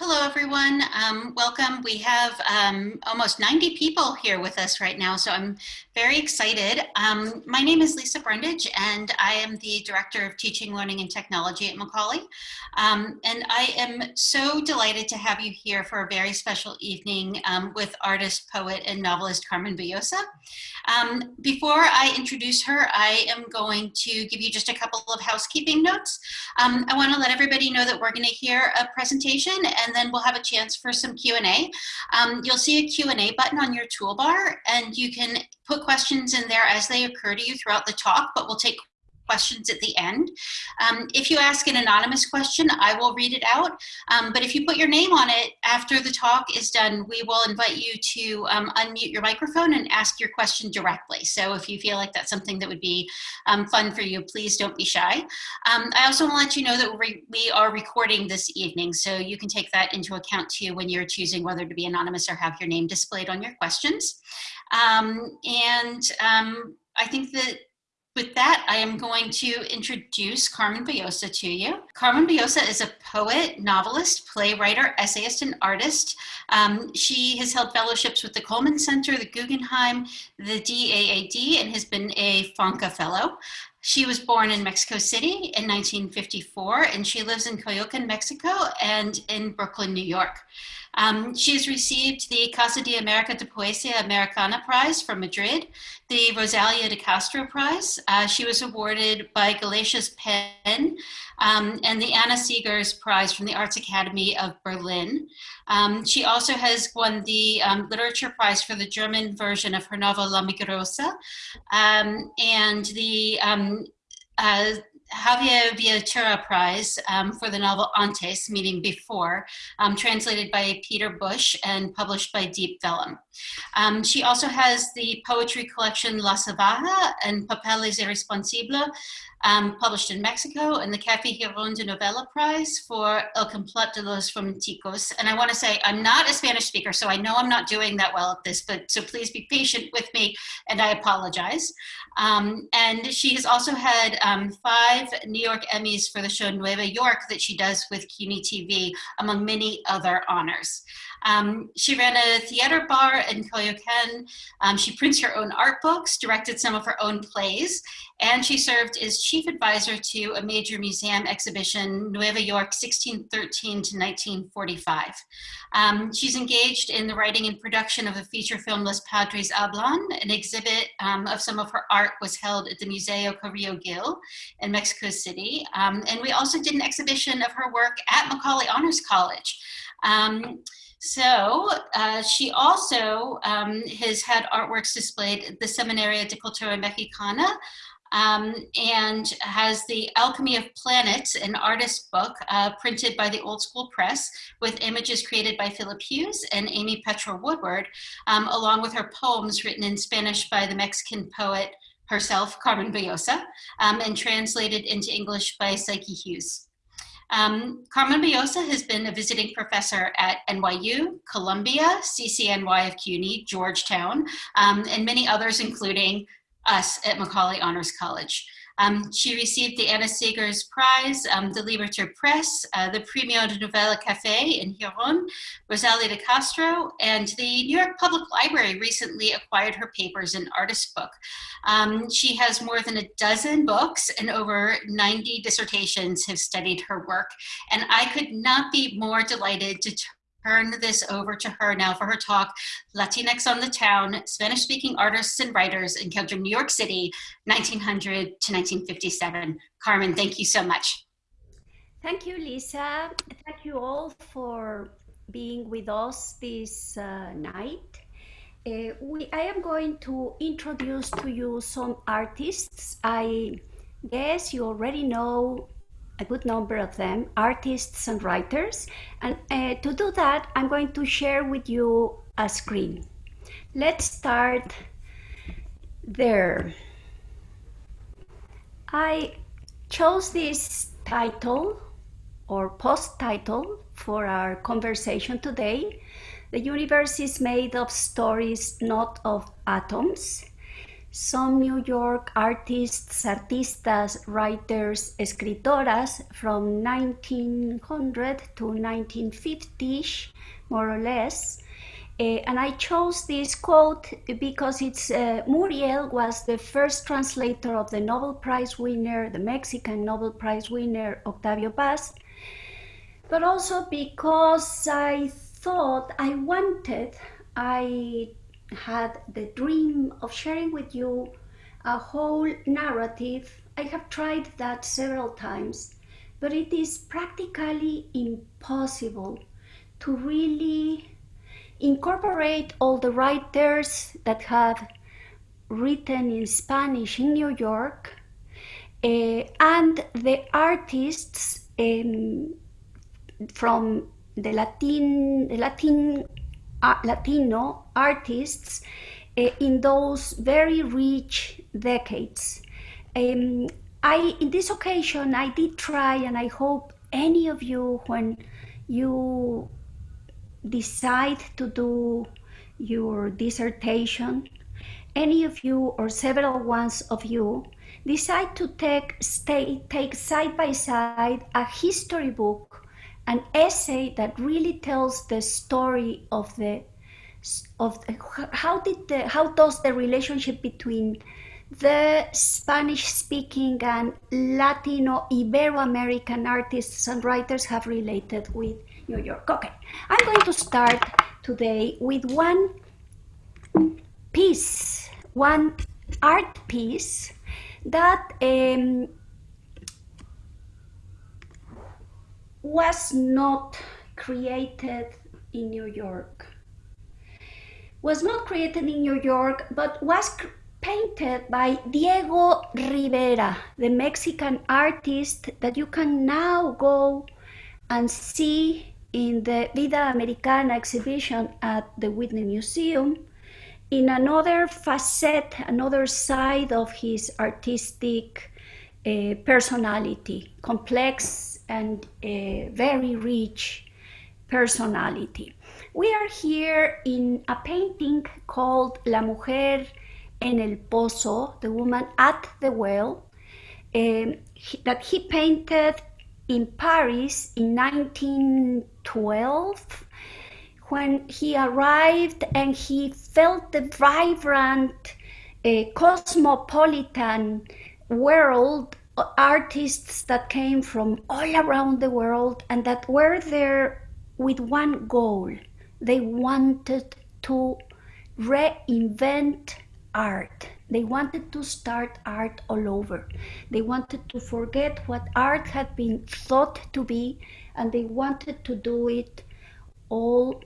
Hello, everyone. Um, welcome. We have um, almost 90 people here with us right now, so I'm very excited. Um, my name is Lisa Brundage, and I am the Director of Teaching, Learning, and Technology at Macaulay. Um, and I am so delighted to have you here for a very special evening um, with artist, poet, and novelist Carmen Boullosa. Um, before I introduce her, I am going to give you just a couple of housekeeping notes. I want to let everybody know that we're going to hear a presentation and then we'll have a chance for some Q&A. Um, you'll see a Q&A button on your toolbar and you can put questions in there as they occur to you throughout the talk, but we'll take questions at the end. Um, if you ask an anonymous question, I will read it out. Um, but if you put your name on it after the talk is done, we will invite you to um, unmute your microphone and ask your question directly. So if you feel like that's something that would be um, fun for you, please don't be shy. Um, I also want to let you know that we, are recording this evening, so you can take that into account too when you're choosing whether to be anonymous or have your name displayed on your questions. Um, and I think that with that, I am going to introduce Carmen Boullosa to you. Carmen Boullosa is a poet, novelist, playwright, essayist, and artist. Um, she has held fellowships with the Coleman Center, the Guggenheim, the DAAD, and has been a Fonca Fellow. She was born in Mexico City in 1954, and she lives in Coyoacan, Mexico, and in Brooklyn, New York. Um, has received the Casa de America de Poesia Americana Prize from Madrid, the Rosalia de Castro Prize. Uh, she was awarded by Galicia's Pen um, and the Anna Seghers Prize from the Arts Academy of Berlin. Um, she also has won the um, Literature Prize for the German version of her novel La Migrosa um, and the um, uh, Javier Vietura Prize um, for the novel Antes, meaning before, um, translated by Peter Bush and published by Deep Vellum. Um, she also has the poetry collection La Salvaja and Papeles Irresponsibles, um, published in Mexico, and the Café Gijón de Novela Prize for El Complot de los Romanticos. And I want to say, I'm not a Spanish speaker, so I know I'm not doing that well at this, but so please be patient with me, and I apologize. Um, and she has also had um, five New York Emmys for the show Nueva York that she does with CUNY TV, among many other honors. Um, she ran a theater bar in Coyoacan. Um, she prints her own art books, directed some of her own plays, and she served as chief advisor to a major museum exhibition, Nueva York 1613 to 1945. Um, she's engaged in the writing and production of a feature film, Los Padres Hablan. An exhibit um, of some of her art was held at the Museo Carrillo Gil in Mexico City. Um, and we also did an exhibition of her work at Macaulay Honors College. Um, so uh, she also um, has had artworks displayed at the Seminario de Cultura Mexicana um, and has the Alchemy of Planets, an artist book uh, printed by the Old School Press with images created by Philip Hughes and Amy Petra Woodward, um, along with her poems written in Spanish by the Mexican poet herself, Carmen Boullosa, um, and translated into English by Psyche Hughes. Um, Carmen Boullosa has been a visiting professor at NYU, Columbia, CCNY of CUNY, Georgetown, um, and many others, including us at Macaulay Honors College. Um, she received the Anna Seghers Prize, um, the Liberté Press, uh, the Premio de Novela Café in Gijón, Rosalia de Castro, and the New York Public Library recently acquired her papers in Artist Book. Um, she has more than a dozen books and over 90 dissertations have studied her work. And I could not be more delighted to turn this over to her now for her talk, Latinx on the Town, Spanish-speaking artists and writers encounter New York City, 1900 to 1957. Carmen, thank you so much. Thank you, Lisa. Thank you all for being with us this uh, night. Uh, we, I am going to introduce to you some artists. I guess you already know a good number of them, artists and writers. And uh, to do that, I'm going to share with you a screen. Let's start there. I chose this title or post title for our conversation today. The universe is made of stories, not of atoms. Some New York artists, artistas, writers, escritoras from 1900 to 1950ish, more or less. Uh, and I chose this quote because it's uh, Muriel was the first translator of the Nobel Prize winner, the Mexican Nobel Prize winner Octavio Paz, but also because I thought I wanted, I had the dream of sharing with you a whole narrative. I have tried that several times, but it is practically impossible to really incorporate all the writers that have written in Spanish in New York uh, and the artists um, from the Latin, the Latin, uh, Latino artists uh, in those very rich decades. Um, I, in this occasion, I did try, and I hope any of you, when you decide to do your dissertation, any of you or several ones of you decide to take, stay, take side by side a history book, an essay that really tells the story of the of the, how did the how does the relationship between the Spanish speaking and Latino Ibero American artists and writers have related with New York. Okay, I'm going to start today with one piece, one art piece that um, was not created in New York. Was not created in New York, but was painted by Diego Rivera, the Mexican artist that you can now go and see in the Vida Americana exhibition at the Whitney Museum, in another facet, another side of his artistic uh, personality, complex and uh, very rich personality. We are here in a painting called La Mujer en el Pozo, the woman at the well, um, he, that he painted in Paris in 1912 when he arrived and he felt the vibrant uh, cosmopolitan world artists that came from all around the world and that were there with one goal they wanted to reinvent art they wanted to start art all over. They wanted to forget what art had been thought to be, and they wanted to do it all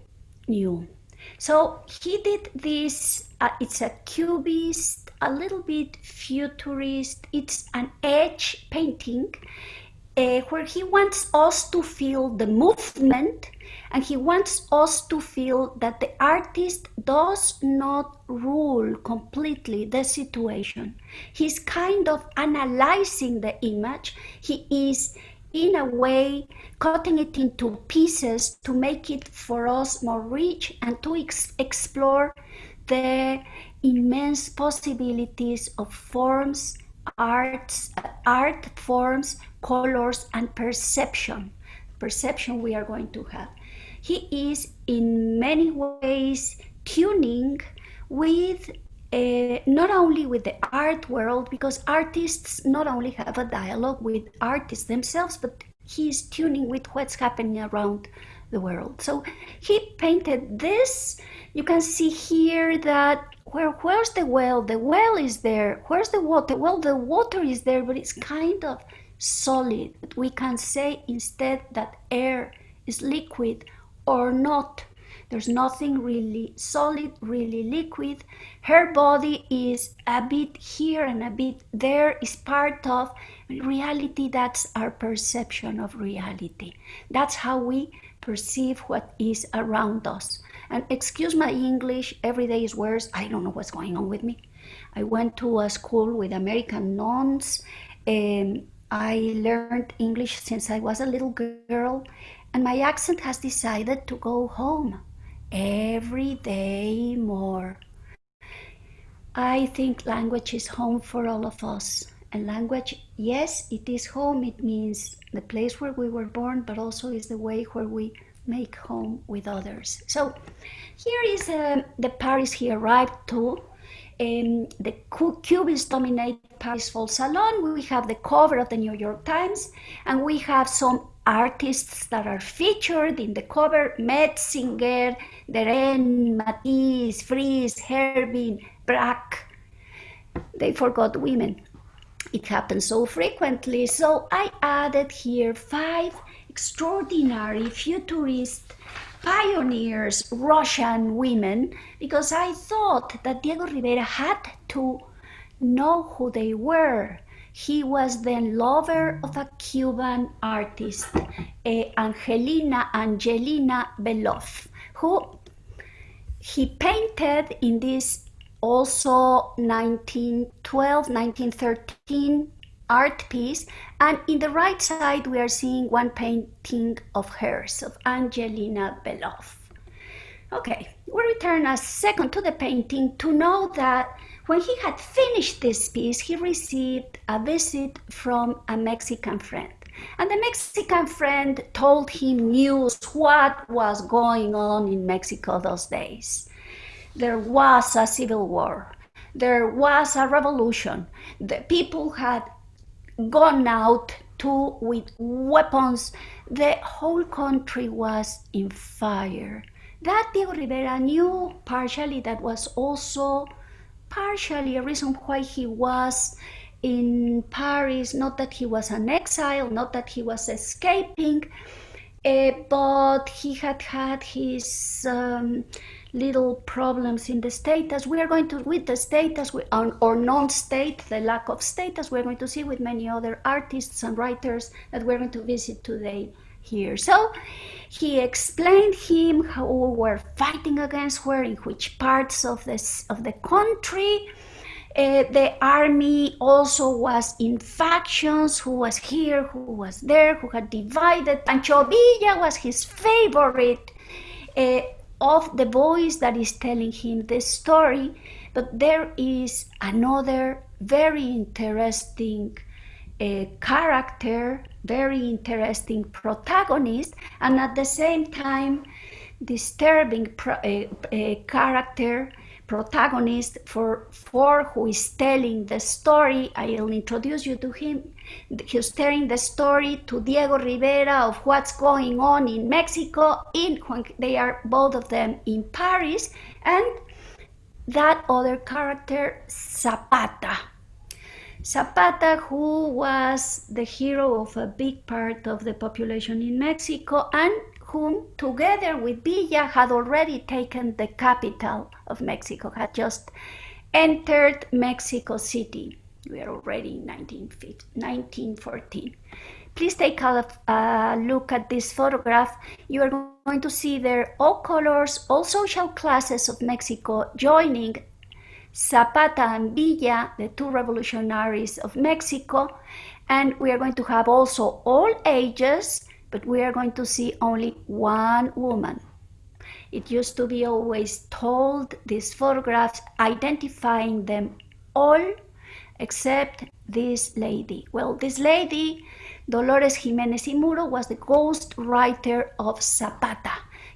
new. So he did this, uh, it's a cubist, a little bit futurist, it's an edge painting uh, where he wants us to feel the movement and he wants us to feel that the artist does not rule completely the situation. He's kind of analyzing the image. He is, in a way, cutting it into pieces to make it for us more rich and to ex explore the immense possibilities of forms, arts, art forms, colors, and perception. Perception we are going to have he is in many ways tuning with uh, not only with the art world, because artists not only have a dialogue with artists themselves, but he is tuning with what's happening around the world. So he painted this. You can see here that where where's the well? The well is there. Where's the water? Well, the water is there, but it's kind of solid. We can say instead that air is liquid or not. There's nothing really solid, really liquid. Her body is a bit here and a bit there, is part of reality. That's our perception of reality. That's how we perceive what is around us. And excuse my English, every day is worse. I don't know what's going on with me. I went to a school with American nuns. and I learned English since I was a little girl and my accent has decided to go home every day more. I think language is home for all of us. And language, yes, it is home. It means the place where we were born, but also is the way where we make home with others. So here is uh, the Paris he arrived to. Um, the Cubist dominate Paris Fall Salon. We have the cover of the New York Times, and we have some artists that are featured in the cover, Metzinger, Derain, Matisse, Friesz, Herbin, Braque. They forgot women. It happens so frequently. So I added here five extraordinary futurist pioneers, Russian women, because I thought that Diego Rivera had to know who they were. He was the lover of a Cuban artist, uh, Angelina Angelina Beloff, who he painted in this also 1912, 1913 art piece. And in the right side, we are seeing one painting of hers, of Angelina Beloff. Okay, we return a second to the painting to know that when he had finished this piece, he received a visit from a Mexican friend. And the Mexican friend told him news what was going on in Mexico those days. There was a civil war. There was a revolution. The people had gone out to with weapons. The whole country was in fire. That Diego Rivera knew partially that was also partially a reason why he was in Paris, not that he was an exile, not that he was escaping, uh, but he had had his um, little problems in the status. We are going to, with the status we, or, or non-state, the lack of status, we're going to see with many other artists and writers that we're going to visit today here. So he explained him how we were fighting against where, in which parts of, this, of the country. Uh, the army also was in factions, who was here, who was there, who had divided. Pancho Villa was his favorite uh, of the voice that is telling him the story. But there is another very interesting uh, character very interesting protagonist and at the same time disturbing pro, uh, uh, character protagonist for for who is telling the story. I'll introduce you to him. He's telling the story to diego rivera of what's going on in mexico in when they are both of them in paris and that other character zapata Zapata, who was the hero of a big part of the population in Mexico and whom, together with Villa, had already taken the capital of Mexico, had just entered Mexico City. We are already in 1914. Please take a, a look at this photograph. You are going to see there all colors, all social classes of Mexico joining Zapata and Villa, the two revolutionaries of Mexico. And we are going to have also all ages, but we are going to see only one woman. It used to be always told, these photographs, identifying them all except this lady. Well, this lady, Dolores Jimenez y Muro, was the ghost writer of Zapata.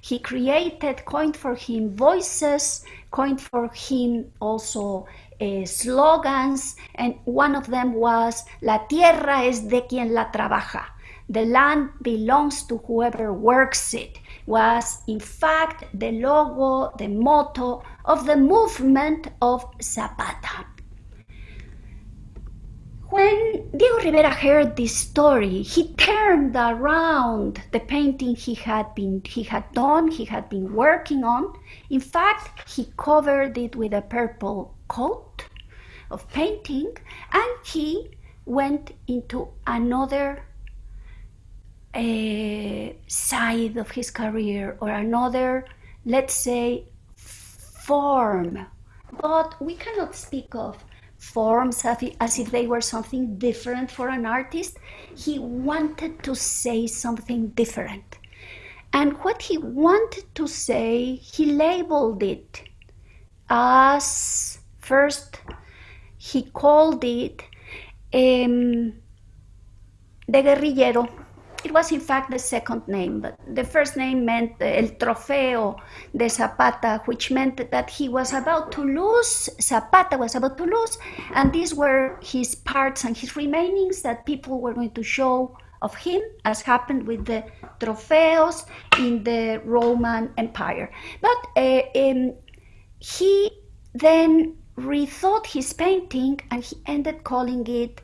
He created, coined for him voices, coined for him also uh, slogans, and one of them was La tierra es de quien la trabaja. The land belongs to whoever works it, was in fact the logo, the motto of the movement of Zapata. When Diego Rivera heard this story, he turned around the painting he had been he had done, he had been working on. In fact, he covered it with a purple coat of painting and he went into another uh, side of his career or another, let's say, form. But we cannot speak of forms as if they were something different for an artist. He wanted to say something different. And what he wanted to say, he labeled it as first he called it um, the guerrillero. It was in fact the second name, but the first name meant el trofeo de Zapata, which meant that he was about to lose, Zapata was about to lose, and these were his parts and his remainings that people were going to show of him, as happened with the trofeos in the Roman Empire. But uh, um, he then rethought his painting and he ended calling it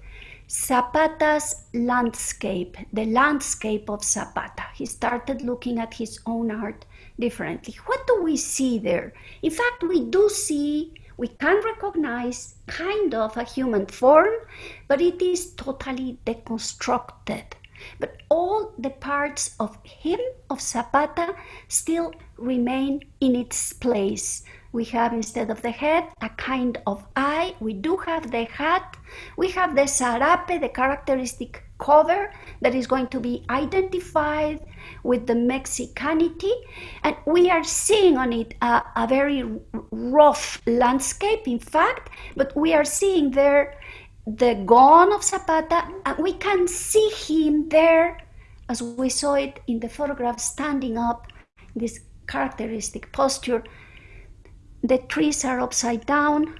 Zapata's landscape, the landscape of Zapata. He started looking at his own art differently. What do we see there? In fact, we do see, we can recognize kind of a human form, but it is totally deconstructed. But all the parts of him, of Zapata, still remain in its place. We have instead of the head a kind of eye. We do have the hat. We have the sarape, the characteristic cover that is going to be identified with the Mexicanity. And we are seeing on it a, a very rough landscape, in fact, but we are seeing there the gun of Zapata, and we can see him there as we saw it in the photograph standing up, this characteristic posture the trees are upside down,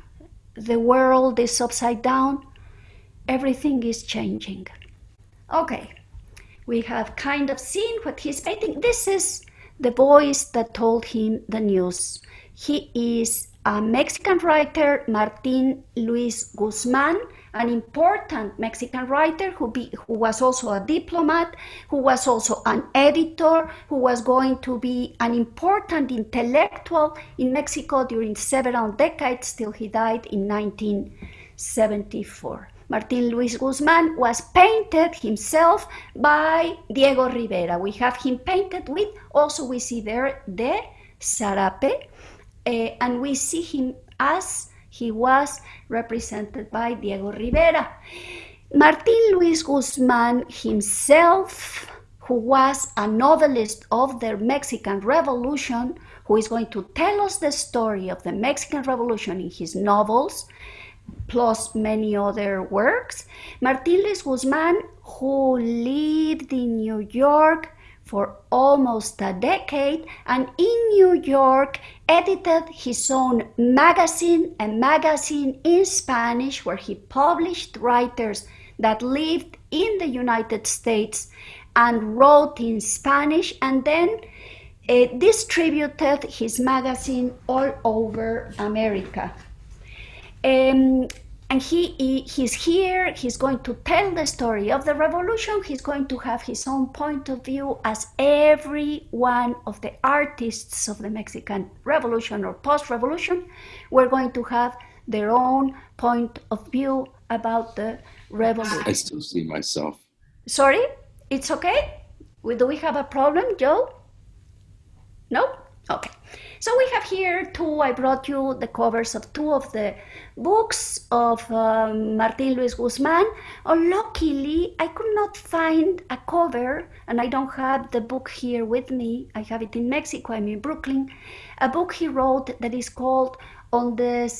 the world is upside down, everything is changing. Okay, we have kind of seen what he's painting. This is the voice that told him the news. He is a Mexican writer, Martin Luis Guzman, an important Mexican writer who, be, who was also a diplomat, who was also an editor, who was going to be an important intellectual in Mexico during several decades till he died in 1974. Martin Luis Guzman was painted himself by Diego Rivera. We have him painted with, also we see there the sarape, uh, and we see him as he was represented by Diego Rivera. Martin Luis Guzman himself, who was a novelist of the Mexican Revolution, who is going to tell us the story of the Mexican Revolution in his novels, plus many other works. Martin Luis Guzman, who lived in New York for almost a decade and in New York edited his own magazine, a magazine in Spanish where he published writers that lived in the United States and wrote in Spanish and then uh, distributed his magazine all over America. Um, and he, he, he's here he's going to tell the story of the revolution he's going to have his own point of view as every one of the artists of the mexican revolution or post-revolution were going to have their own point of view about the revolution. I still see myself. Sorry? It's okay? Do we have a problem joe? No okay so we have here two, I brought you the covers of two of the books of um, Martin Luis Guzman. Oh, luckily, I could not find a cover, and I don't have the book here with me. I have it in Mexico, I'm in Brooklyn. A book he wrote that is called On the,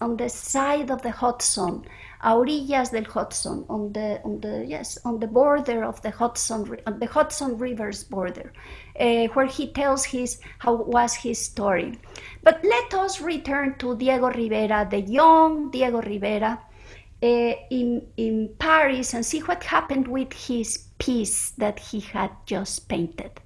on the Side of the Hudson a orillas del Hudson, on the on the yes on the border of the Hudson on the Hudson River's border, uh, where he tells his how was his story. But let us return to Diego Rivera, the young Diego Rivera, uh, in in Paris, and see what happened with his piece that he had just painted.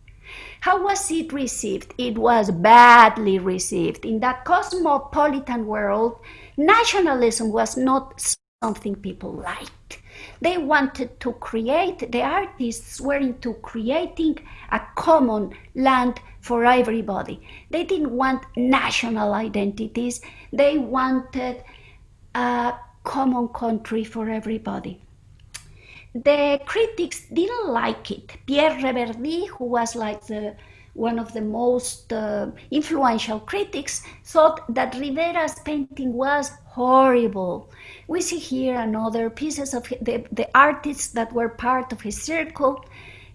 How was it received? It was badly received. In that cosmopolitan world, nationalism was not something people liked. They wanted to create, the artists were into creating a common land for everybody. They didn't want national identities, they wanted a common country for everybody. The critics didn't like it. Pierre Reverdy, who was like the one of the most uh, influential critics, thought that Rivera's painting was horrible. We see here another pieces of the, the artists that were part of his circle.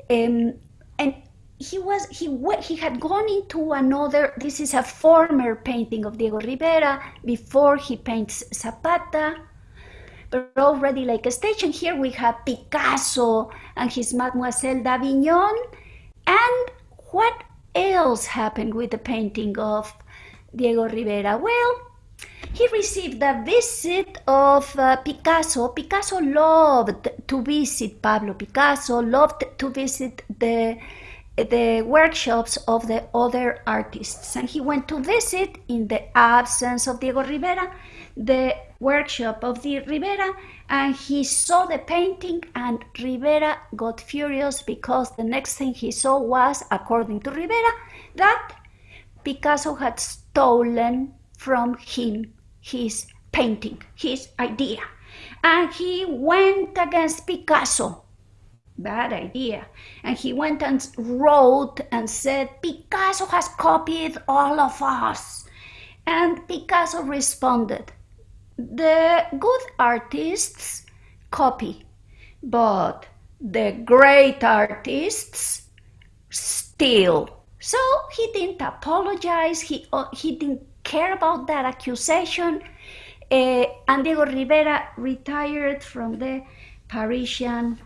Um, and he was he he had gone into another. This is a former painting of Diego Rivera before he paints Zapata, but already like a stage. And here we have Picasso and his Mademoiselle d'Avignon. And else happened with the painting of Diego Rivera? Well, he received a visit of uh, Picasso. Picasso loved to visit Pablo Picasso, loved to visit the the workshops of the other artists. And he went to visit, in the absence of Diego Rivera, the workshop of the Rivera, and he saw the painting, and Rivera got furious because the next thing he saw was, according to Rivera, that Picasso had stolen from him his painting, his idea. And he went against Picasso. Bad idea. And he went and wrote and said, Picasso has copied all of us. And Picasso responded, The good artists copy, but the great artists steal. So he didn't apologize, he, uh, he didn't care about that accusation. Uh, and Diego Rivera retired from the Parisian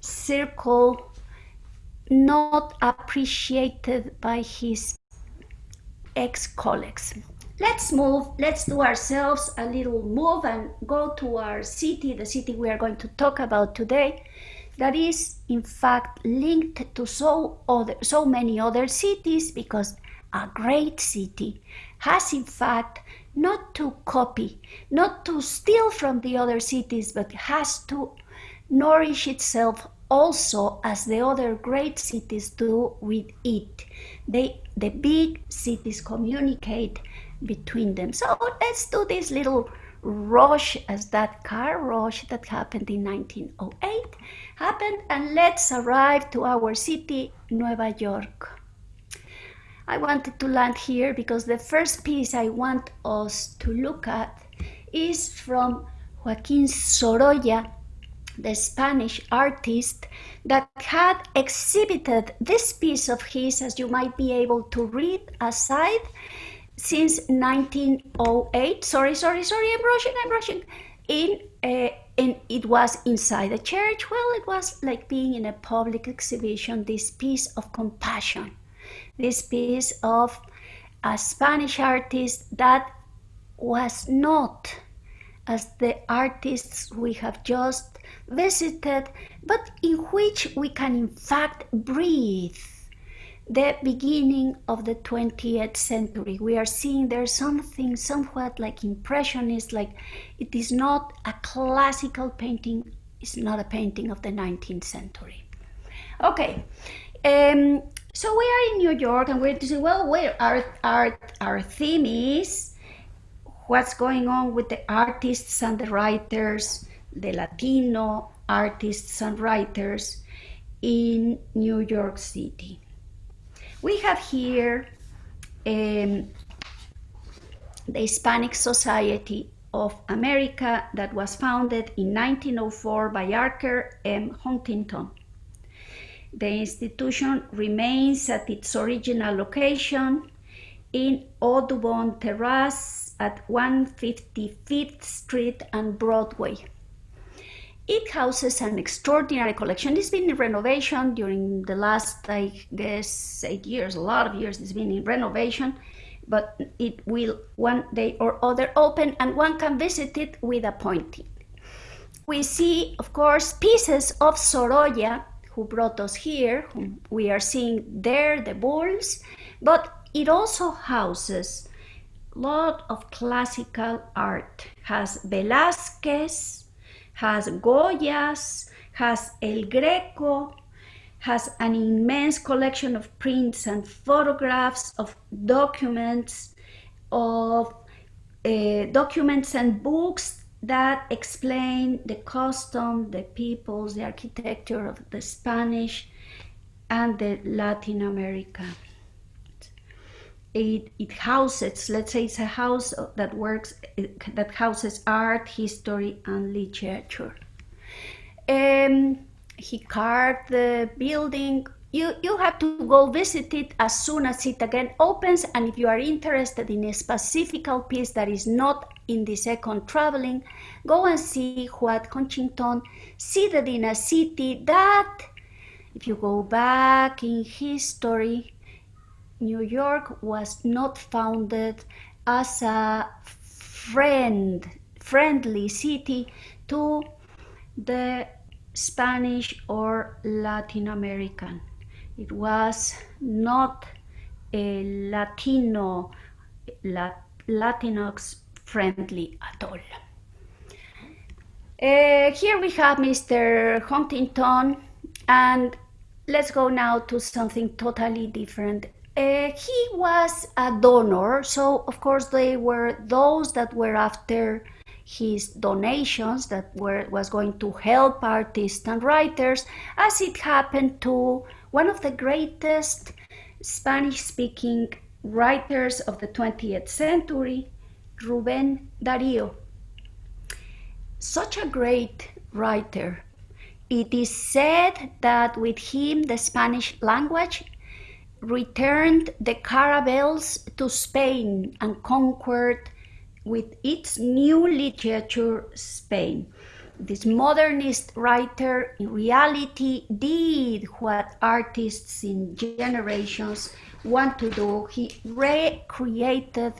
circle, not appreciated by his ex colleagues. Let's move, let's do ourselves a little move and go to our city, the city we are going to talk about today, that is in fact linked to so, other, so many other cities because a great city has in fact not to copy, not to steal from the other cities, but has to nourish itself also as the other great cities do with it. They, the big cities communicate between them. So let's do this little rush as that car rush that happened in 1908 happened and let's arrive to our city, Nueva York. I wanted to land here because the first piece I want us to look at is from Joaquin Sorolla, the Spanish artist that had exhibited this piece of his, as you might be able to read aside, since 1908. Sorry, sorry, sorry, I'm rushing, I'm rushing. In, uh, and it was inside a church. Well, it was like being in a public exhibition, this piece of compassion this piece of a Spanish artist that was not as the artists we have just visited, but in which we can in fact breathe the beginning of the 20th century. We are seeing there's something somewhat like impressionist, like it is not a classical painting, it's not a painting of the 19th century. Okay, um, so we are in New York and we're to say, well, where our, our, our theme is what's going on with the artists and the writers, the Latino artists and writers in New York City. We have here um, the Hispanic Society of America that was founded in 1904 by Archer M. Huntington the institution remains at its original location in Audubon Terrace at 155th Street and Broadway. It houses an extraordinary collection. It's been in renovation during the last, I guess, eight years, a lot of years it's been in renovation, but it will one day or other open and one can visit it with a appointment. We see, of course, pieces of Sorolla who brought us here. We are seeing there the bulls, but it also houses a lot of classical art. Has Velázquez, has Goyas, has El Greco, has an immense collection of prints and photographs of documents, of uh, documents and books that explain the custom, the peoples, the architecture of the Spanish and the Latin America. It, it houses, let's say it's a house that works, that houses art, history, and literature. Um, he carved the building you, you have to go visit it as soon as it again opens. And if you are interested in a specific piece that is not in the second traveling, go and see what Huntington seated in a city that, if you go back in history, New York was not founded as a friend, friendly city to the Spanish or Latin American. It was not a Latino, Latinx friendly at all. Uh, here we have Mr. Huntington, and let's go now to something totally different. Uh, he was a donor, so of course they were those that were after his donations that were was going to help artists and writers, as it happened to one of the greatest Spanish speaking writers of the 20th century, Ruben Darío. Such a great writer. It is said that with him the Spanish language returned the caravels to Spain and conquered with its new literature Spain this modernist writer in reality did what artists in generations want to do. He recreated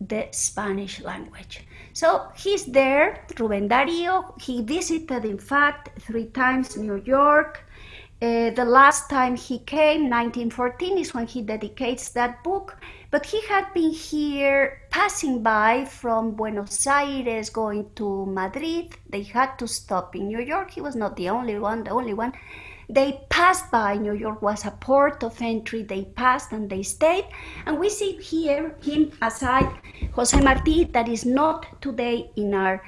the Spanish language. So he's there, Ruben Darío. He visited, in fact, three times New York. Uh, the last time he came, 1914, is when he dedicates that book. But he had been here passing by from Buenos Aires going to Madrid. They had to stop in New York. He was not the only one, the only one. They passed by. New York was a port of entry. They passed and they stayed. And we see here him aside Jose Marti, that is not today in our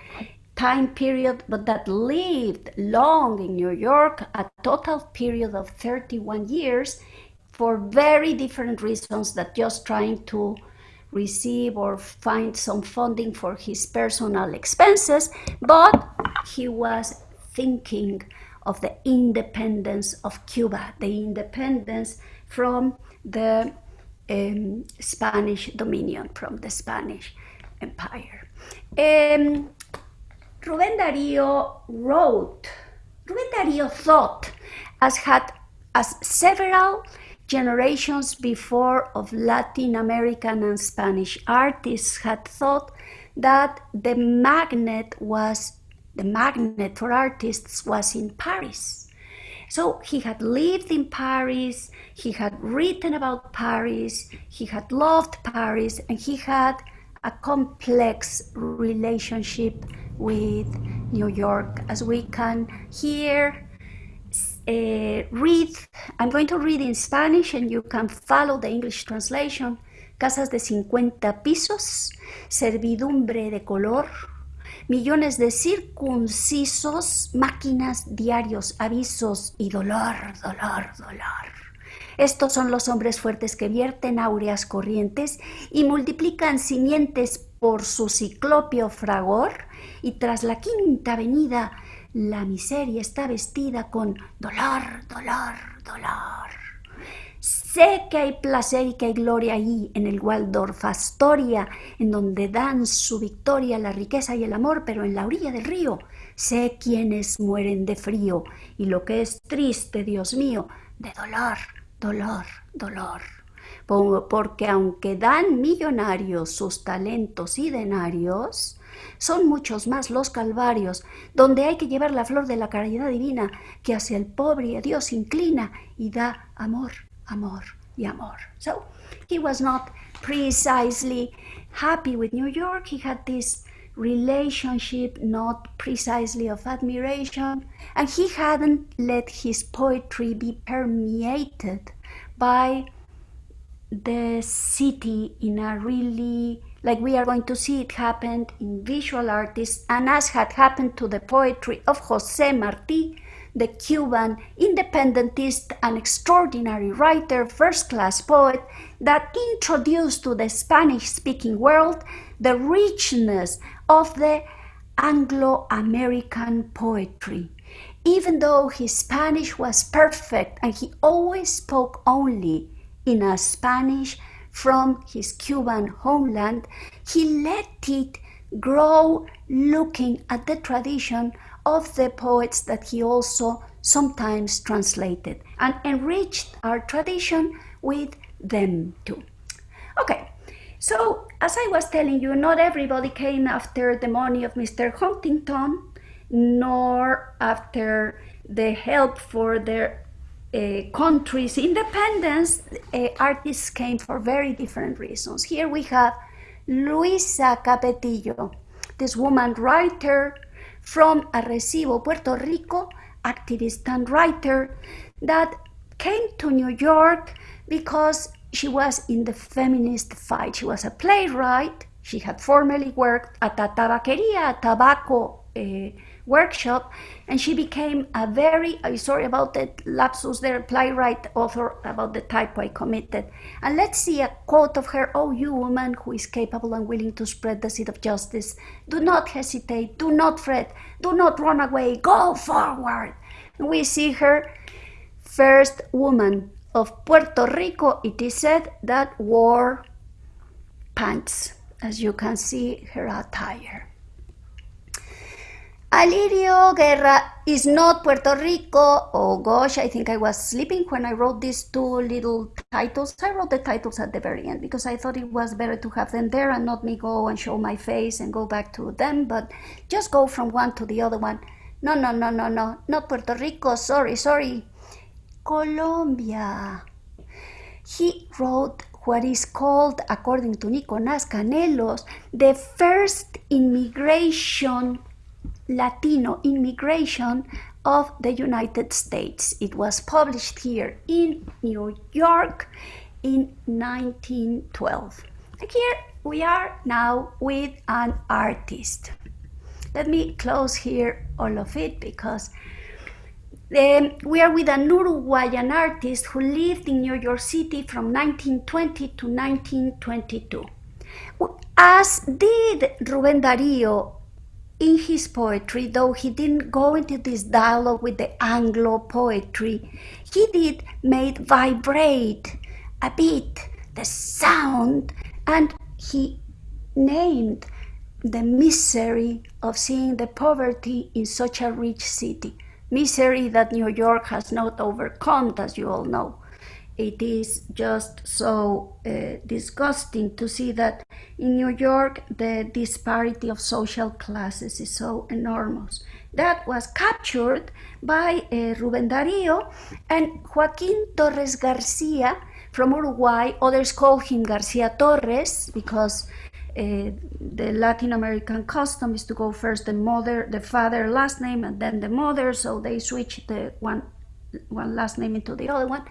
time period, but that lived long in New York, a total period of 31 years for very different reasons that just trying to receive or find some funding for his personal expenses, but he was thinking of the independence of Cuba, the independence from the um, Spanish dominion, from the Spanish Empire. Um, Rubén Darío wrote, Rubén Darío thought, as had as several generations before of Latin American and Spanish artists had thought that the magnet was the magnet for artists was in Paris. So he had lived in Paris, he had written about Paris, he had loved Paris, and he had a complex relationship with New York, as we can hear uh, read, I'm going to read in Spanish and you can follow the English translation. Casas de 50 pisos, servidumbre de color, millones de circuncisos, máquinas, diarios, avisos y dolor, dolor, dolor. Estos son los hombres fuertes que vierten áureas corrientes y multiplican simientes por su ciclopio fragor y tras la quinta avenida la miseria está vestida con dolor, dolor, dolor. Sé que hay placer y que hay gloria ahí en el Waldorf Astoria, en donde dan su victoria la riqueza y el amor, pero en la orilla del río sé quienes mueren de frío y lo que es triste, Dios mío, de dolor, dolor, dolor. Porque aunque dan millonarios sus talentos y denarios, son muchos más los calvarios, donde hay que llevar la flor de la caridad divina, que hacia el pobre Dios inclina y da amor, amor y amor. So he was not precisely happy with New York. He had this relationship not precisely of admiration, and he hadn't let his poetry be permeated by the city in a really like we are going to see it happen in visual artists, and as had happened to the poetry of Jose Marti, the Cuban independentist and extraordinary writer, first class poet, that introduced to the Spanish speaking world the richness of the Anglo American poetry. even though his Spanish was perfect and he always spoke only in a Spanish from his Cuban homeland, he let it grow looking at the tradition of the poets that he also sometimes translated and enriched our tradition with them too. Okay, so as I was telling you, not everybody came after the money of Mr. Huntington, nor after the help for their uh, country's independence. Uh, artists came for very different reasons. Here we have Luisa Capetillo, this woman writer from Arecibo, Puerto Rico, activist and writer that came to New York because she was in the feminist fight. She was a playwright. She had formerly worked at a tabaqueria, a tobacco uh, workshop, and she became a very, I'm sorry about the lapsus there, playwright, author about the typo I committed. And let's see a quote of her, Oh, you woman who is capable and willing to spread the seed of justice, do not hesitate, do not fret, do not run away, go forward. And we see her first woman of Puerto Rico, it is said, that wore pants, as you can see her attire. Alirio Guerra is not Puerto Rico. Oh gosh, I think I was sleeping when I wrote these two little titles. I wrote the titles at the very end because I thought it was better to have them there and not me go and show my face and go back to them, but just go from one to the other one. No, no, no, no, no, not Puerto Rico. Sorry, sorry. Colombia. He wrote what is called, according to Nicolás Kanellos, the first immigration Latino immigration of the United States. It was published here in New York in 1912. And here we are now with an artist. Let me close here all of it because um, we are with an Uruguayan artist who lived in New York City from 1920 to 1922. As did Rubén Darío in his poetry, though he didn't go into this dialogue with the Anglo poetry, he did made vibrate a bit the sound and he named the misery of seeing the poverty in such a rich city. Misery that New York has not overcome, as you all know it is just so uh, disgusting to see that in New York the disparity of social classes is so enormous. That was captured by uh, Rubén Darío and Joaquín Torres Garcia from Uruguay. Others call him Garcia Torres because uh, the Latin American custom is to go first the mother, the father last name, and then the mother. So they switch the one one last name into the other one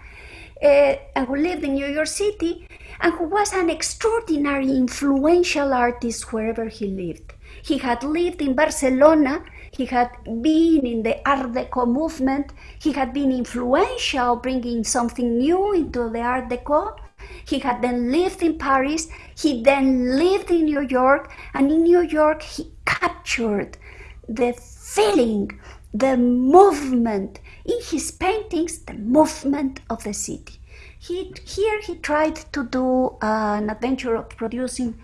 uh, who lived in New York City and who was an extraordinary influential artist wherever he lived. He had lived in Barcelona, he had been in the Art Deco movement, he had been influential, bringing something new into the Art Deco. He had then lived in Paris, he then lived in New York, and in New York he captured the feeling, the movement, in his paintings the movement of the city. He, here he tried to do uh, an adventure of producing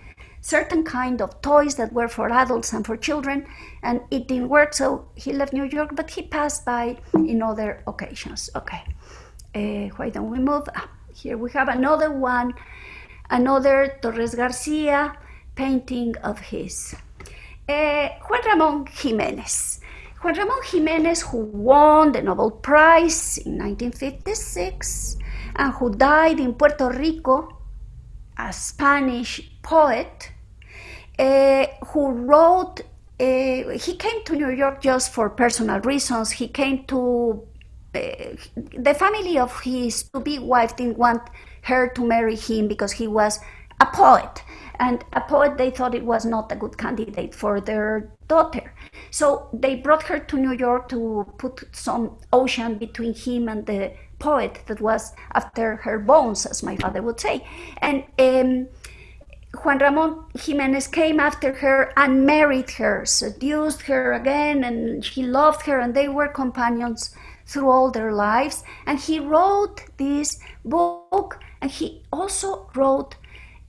certain kind of toys that were for adults and for children, and it didn't work, so he left New York, but he passed by in other occasions. Okay, uh, why don't we move? Ah, here we have another one, another Torres Garcia painting of his. Uh, Juan Ramon Jimenez. Juan Ramon Jimenez, who won the Nobel Prize in 1956 and who died in Puerto Rico, a Spanish poet, uh, who wrote, uh, he came to New York just for personal reasons. He came to, uh, the family of his to-be wife didn't want her to marry him because he was a poet. And a poet, they thought it was not a good candidate for their daughter. So they brought her to New York to put some ocean between him and the poet that was after her bones, as my father would say. And um, Juan Ramon Jimenez came after her and married her, seduced her again, and he loved her, and they were companions through all their lives. And he wrote this book, and he also wrote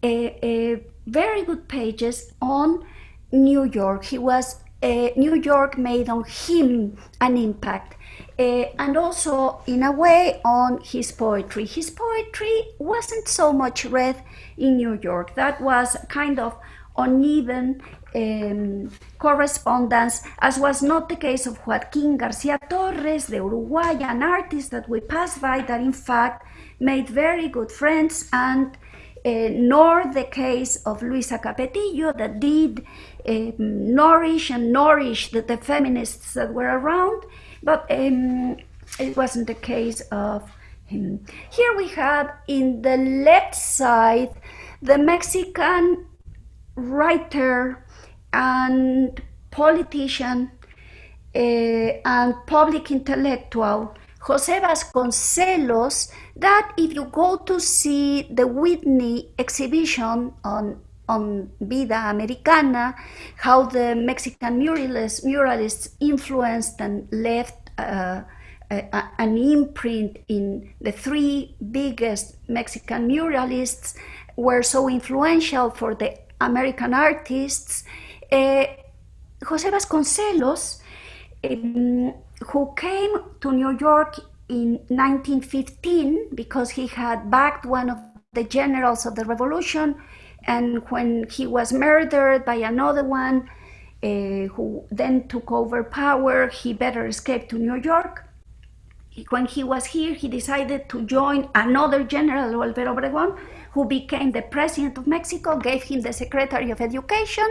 a, a very good pages on New York. He was uh, New York made on him an impact. Uh, and also, in a way, on his poetry. His poetry wasn't so much read in New York. That was kind of uneven um, correspondence, as was not the case of Joaquin Garcia Torres, the Uruguayan artist that we passed by, that in fact made very good friends, and uh, nor the case of Luisa Capetillo, that did um, nourish and nourish the, the, feminists that were around, but um, it wasn't the case of him. Here we have in the left side the Mexican writer and politician uh, and public intellectual Jose Vasconcelos that if you go to see the Whitney exhibition on on Vida Americana, how the Mexican muralists, muralists influenced and left uh, a, an imprint in the three biggest Mexican muralists were so influential for the American artists. Uh, Jose Vasconcelos, um, who came to New York in 1915 because he had backed one of the generals of the revolution, and when he was murdered by another one uh, who then took over power, he better escape to New York. When he was here, he decided to join another general, Alvaro Obregón, who became the president of Mexico, gave him the Secretary of Education,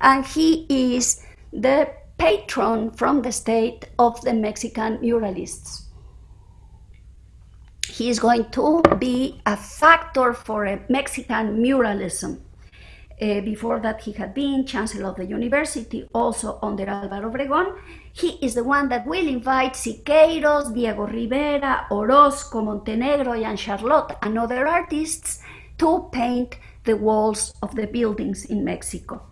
and he is the patron from the state of the Mexican muralists he is going to be a factor for a Mexican muralism. Uh, before that, he had been chancellor of the university, also under Álvaro Obregón. He is the one that will invite Siqueiros, Diego Rivera, Orozco, Montenegro, and Charlot, and other artists to paint the walls of the buildings in Mexico.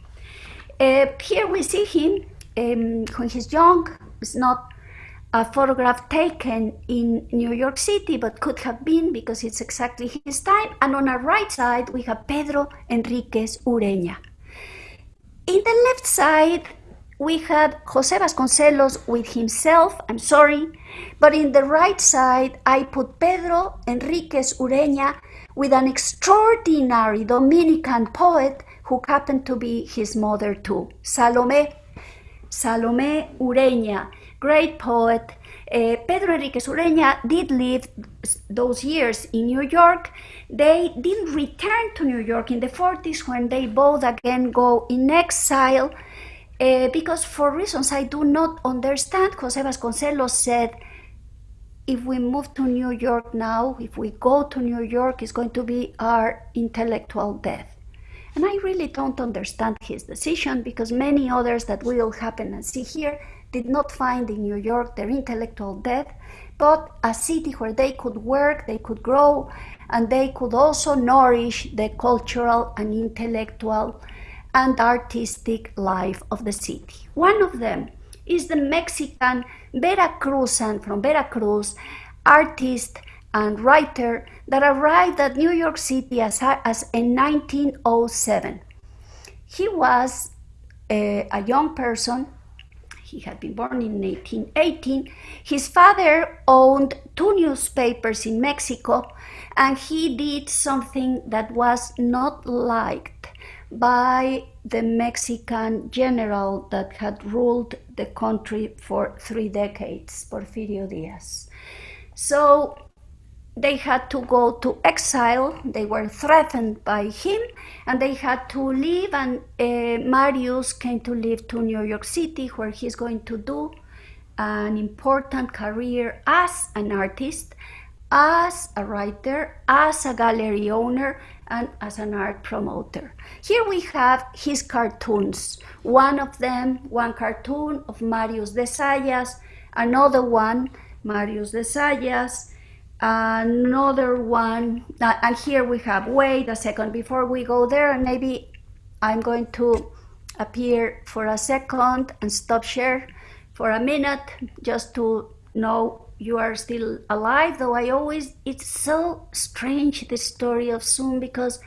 Uh, here we see him um, when he's young. It's not a photograph taken in New York City, but could have been because it's exactly his time. And on our right side, we have Pedro Henríquez Ureña. In the left side, we have Jose Vasconcelos with himself, I'm sorry, but in the right side, I put Pedro Henríquez Ureña with an extraordinary Dominican poet who happened to be his mother too, Salome, Salome Ureña great poet. Uh, Pedro Henríquez Ureña did live those years in New York. They didn't return to New York in the 40s when they both again go in exile uh, because for reasons I do not understand, Jose Vasconcelos said, if we move to New York now, if we go to New York, it's going to be our intellectual death. And I really don't understand his decision because many others that we will happen and see here did not find in New York their intellectual death, but a city where they could work, they could grow, and they could also nourish the cultural and intellectual and artistic life of the city. One of them is the Mexican Veracruzan from Veracruz, artist and writer that arrived at New York City as, as in 1907. He was a, a young person he had been born in 1818. His father owned two newspapers in Mexico, and he did something that was not liked by the Mexican general that had ruled the country for three decades, Porfirio Diaz. So they had to go to exile. They were threatened by him and they had to leave. And uh, Marius came to live to New York City, where he's going to do an important career as an artist, as a writer, as a gallery owner, and as an art promoter. Here we have his cartoons. One of them, one cartoon of Marius de Zayas, another one, Marius de Zayas, another one, uh, and here we have, wait a second, before we go there, and maybe I'm going to appear for a second and stop share for a minute just to know you are still alive though i always it's so strange the story of zoom because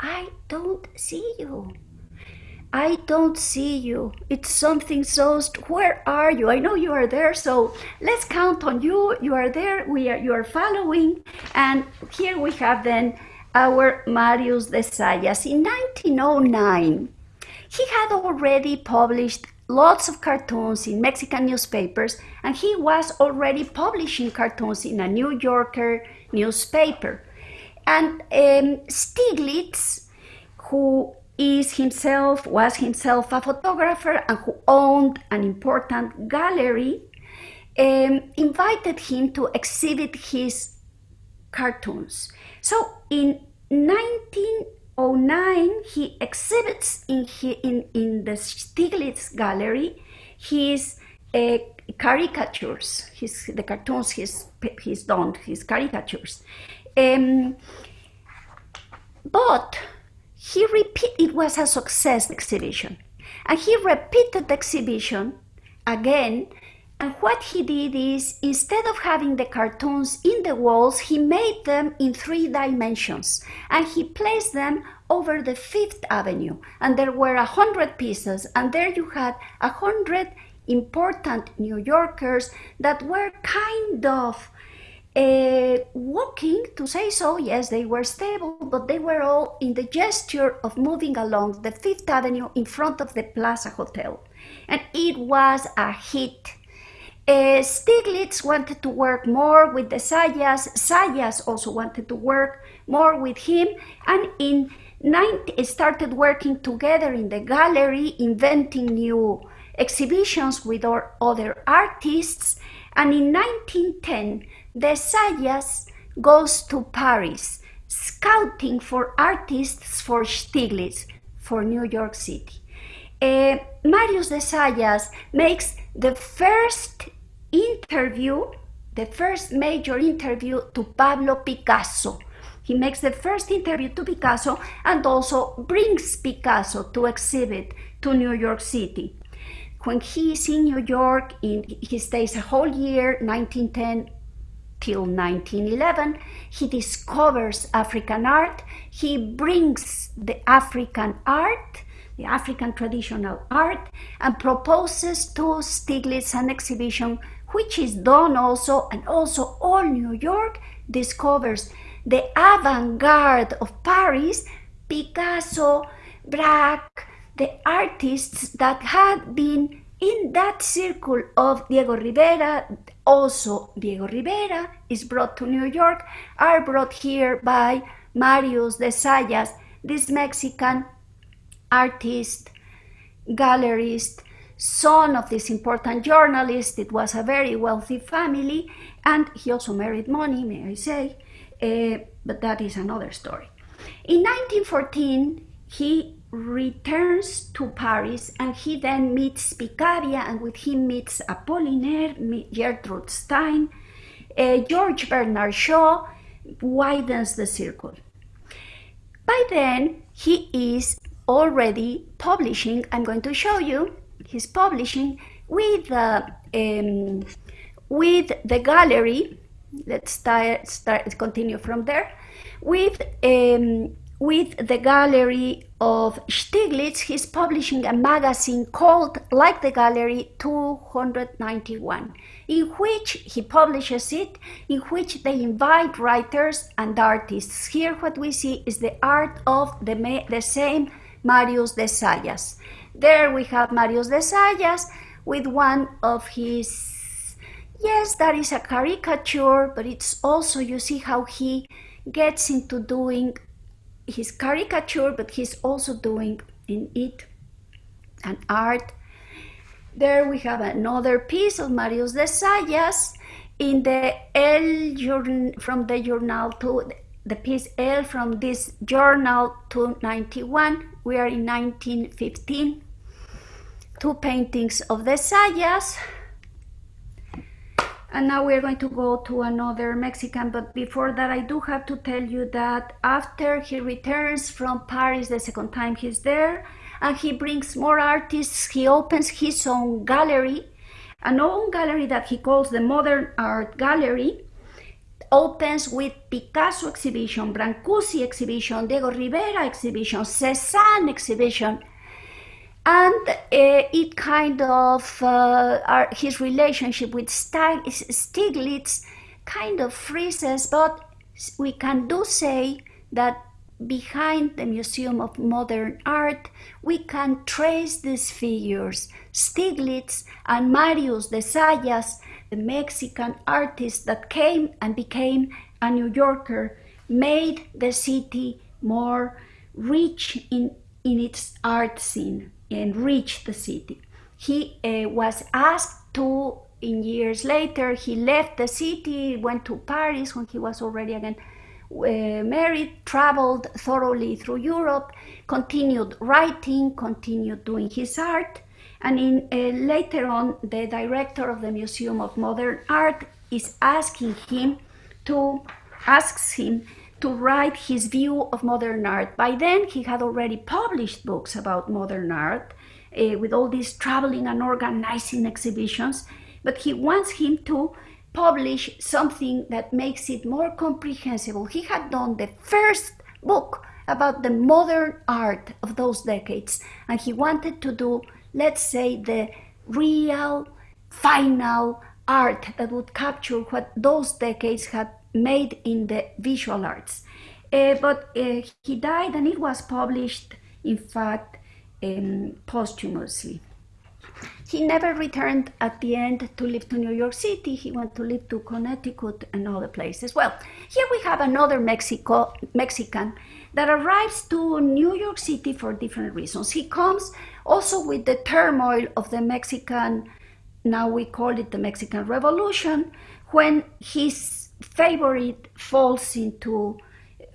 i don't see you i don't see you. It's something so where are you? I know you are there so let's count on you. You are there we are you are following and here we have then our marius de zayas in 1909 he had already published lots of cartoons in Mexican newspapers, and he was already publishing cartoons in a New Yorker newspaper. And um, Stieglitz, who is himself, was himself a photographer and who owned an important gallery, um, invited him to exhibit his cartoons. So in 1909, he exhibits in, in, in the Stieglitz Gallery his uh, caricatures, his, the cartoons he's, he's done, his caricatures. Um, but he repeat, it was a success exhibition. And he repeated the exhibition again and what he did is, instead of having the cartoons in the walls, he made them in three dimensions and he placed them over the Fifth Avenue. And there were a hundred pieces, and there you had a hundred important New Yorkers that were kind of uh, walking, to say so. Yes, they were stable, but they were all in the gesture of moving along the Fifth Avenue in front of the Plaza Hotel. And it was a hit uh, Stieglitz wanted to work more with de Zayas. Zayas also wanted to work more with him, and in 90, started working together in the gallery, inventing new exhibitions with our other artists. And in 1910, de Zayas goes to Paris, scouting for artists for Stieglitz, for New York City. Uh, Marius de Zayas makes the first interview, the first major interview to Pablo Picasso. He makes the first interview to Picasso and also brings Picasso to exhibit to New York City. When he is in New York, in, he stays a whole year, 1910 till 1911. He discovers African art. He brings the African art the African traditional art, and proposes to Stieglitz an exhibition which is done also, and also all New York discovers the avant-garde of Paris, Picasso, Braque, the artists that had been in that circle of Diego Rivera, also Diego Rivera is brought to New York, are brought here by Marius de Zayas, this Mexican artist, gallerist, son of this important journalist. It was a very wealthy family, and he also married money, may I say, uh, but that is another story. In 1914, he returns to Paris and he then meets Picabia and with him meets Apollinaire, Gertrude Stein, uh, George Bernard Shaw widens the circle. By then, he is already publishing, I'm going to show you, he's publishing with, uh, um, with the gallery, let's start, start, continue from there, with, um, with the gallery of Stieglitz, he's publishing a magazine called, like the gallery, 291, in which he publishes it, in which they invite writers and artists. Here what we see is the art of the, the same Marius de Zayas. There we have Marius de Zayas with one of his, yes, that is a caricature, but it's also, you see how he gets into doing his caricature, but he's also doing in it an art. There we have another piece of Marius de Zayas in the El from the journal to the piece L from this journal 291. We are in 1915. Two paintings of de Zayas. And now we're going to go to another Mexican. But before that, I do have to tell you that after he returns from Paris the second time he's there, and he brings more artists, he opens his own gallery, an own gallery that he calls the Modern Art Gallery, opens with Picasso exhibition, Brancusi exhibition, Diego Rivera exhibition, Cezanne exhibition, and uh, it kind of uh, our, his relationship with Stieglitz kind of freezes, but we can do say that behind the Museum of Modern Art, we can trace these figures. Stieglitz and Marius de Zayas, the Mexican artist that came and became a New Yorker, made the city more rich in, in its art scene enrich the city. He uh, was asked to, in years later, he left the city, went to Paris when he was already again uh, married, traveled thoroughly through Europe, continued writing, continued doing his art, and in, uh, later on, the director of the Museum of Modern Art is asking him to asks him to write his view of modern art. By then, he had already published books about modern art uh, with all these traveling and organizing exhibitions, but he wants him to publish something that makes it more comprehensible. He had done the first book about the modern art of those decades, and he wanted to do, let's say, the real, final art that would capture what those decades had made in the visual arts. Uh, but uh, he died and it was published, in fact, um, posthumously. He never returned at the end to live to New York City. He went to live to Connecticut and other places. Well, here we have another Mexico, Mexican that arrives to New York City for different reasons. He comes also with the turmoil of the Mexican, now we call it the Mexican Revolution, when his favorite falls into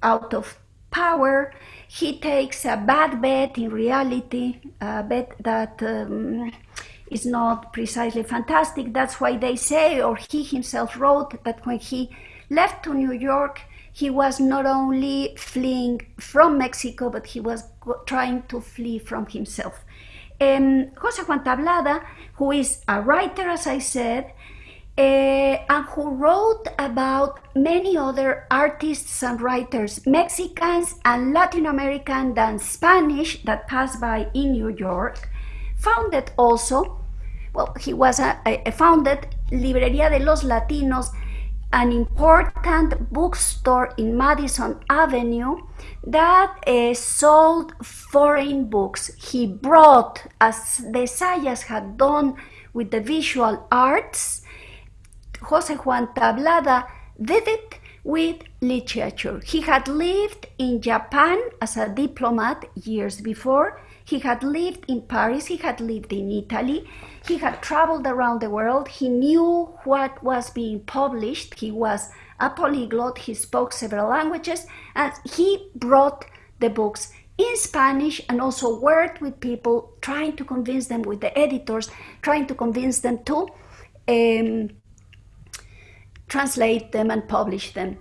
out of power. He takes a bad bet in reality, a bet that um, is not precisely fantastic. That's why they say, or he himself wrote, that when he left to New York, he was not only fleeing from Mexico, but he was trying to flee from himself. Um, Jose Juan Tablada, who is a writer, as I said, and who wrote about many other artists and writers, Mexicans and Latin American than Spanish that passed by in New York, founded also, well, he was a, a founded Librería de los Latinos, an important bookstore in Madison Avenue that uh, sold foreign books. He brought, as de Zayas had done with the visual arts, Jose Juan Tablada did it with literature. He had lived in Japan as a diplomat years before. He had lived in Paris. He had lived in Italy. He had traveled around the world. He knew what was being published. He was a polyglot. He spoke several languages and he brought the books in Spanish and also worked with people trying to convince them with the editors, trying to convince them to um, translate them and publish them.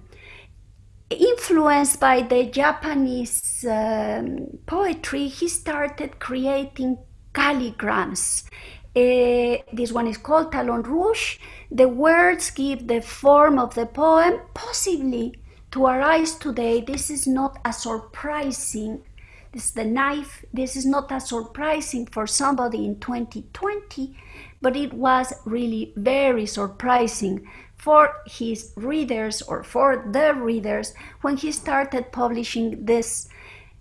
Influenced by the Japanese um, poetry, he started creating calligrams. Uh, this one is called Talon Rouge. The words give the form of the poem, possibly to our eyes today. This is not a surprising. This is the knife. This is not as surprising for somebody in 2020, but it was really very surprising for his readers or for the readers when he started publishing these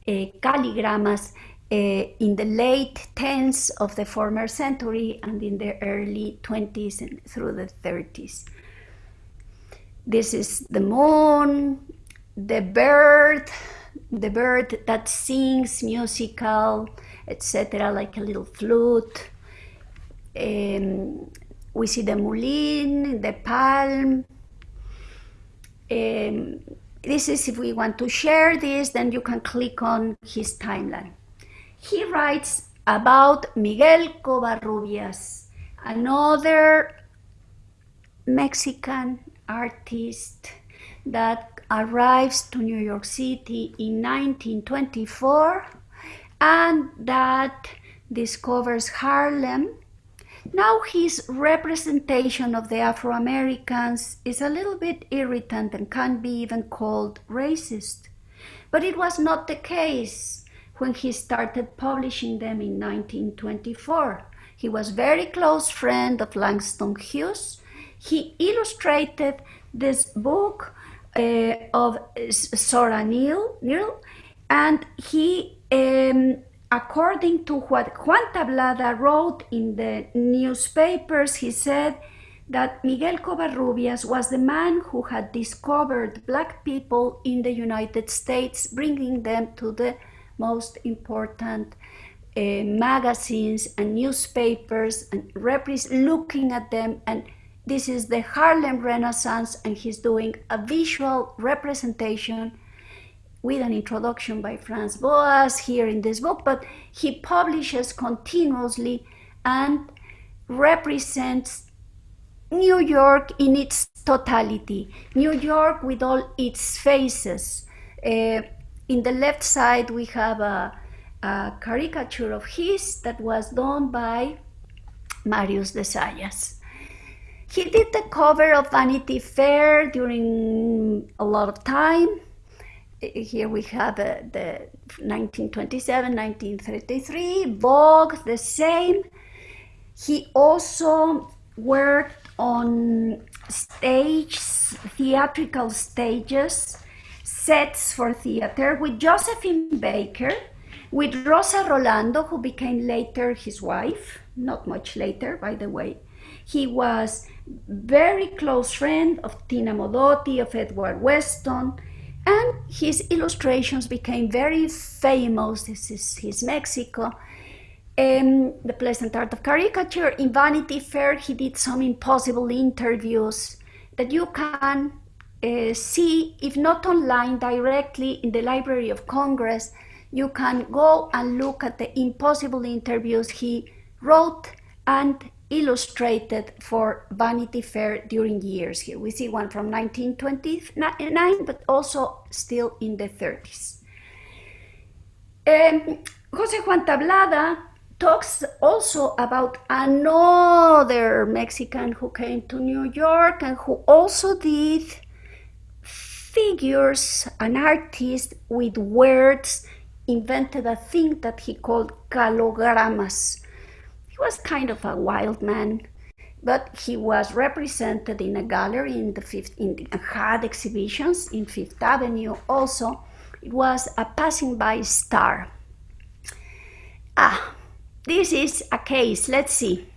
uh, calligrams uh, in the late 10s of the former century and in the early 20s and through the 30s. This is the moon, the bird, the bird that sings musical, etc., like a little flute. Um, we see the mulin, the palm. Um, this is if we want to share this, then you can click on his timeline. He writes about Miguel Covarrubias, another Mexican artist that arrives to New York City in 1924 and that discovers Harlem. Now his representation of the Afro-Americans is a little bit irritant and can be even called racist. But it was not the case when he started publishing them in 1924. He was very close friend of Langston Hughes. He illustrated this book uh, of Zora Neale and he, um, according to what Juan Tablada wrote in the newspapers, he said that Miguel Covarrubias was the man who had discovered black people in the United States, bringing them to the most important uh, magazines and newspapers and looking at them and this is the Harlem Renaissance and he's doing a visual representation with an introduction by Franz Boas here in this book, but he publishes continuously and represents New York in its totality, New York with all its faces. Uh, in the left side, we have a, a, caricature of his that was done by Marius de Zayas. He did the cover of Vanity Fair during a lot of time. Here we have uh, the 1927, 1933, Vogue, the same. He also worked on stage, theatrical stages, sets for theater with Josephine Baker, with Rosa Rolanda, who became later his wife, not much later, by the way. He was very close friend of Tina Modotti, of Edward Weston, and his illustrations became very famous. This is his Mexico. Um, the Pleasant Art of Caricature. In Vanity Fair, he did some impossible interviews that you can uh, see, if not online, directly in the Library of Congress. You can go and look at the impossible interviews he wrote and illustrated for Vanity Fair during years here. We see one from 1929, but also still in the 30s. Um, Jose Juan Tablada talks also about another Mexican who came to New York and who also did figures, an artist with words, invented a thing that he called calogramas was kind of a wild man, but he was represented in a gallery in the fifth, in the, had exhibitions in Fifth Avenue. Also, it was a passing by star. Ah, this is a case. Let's see.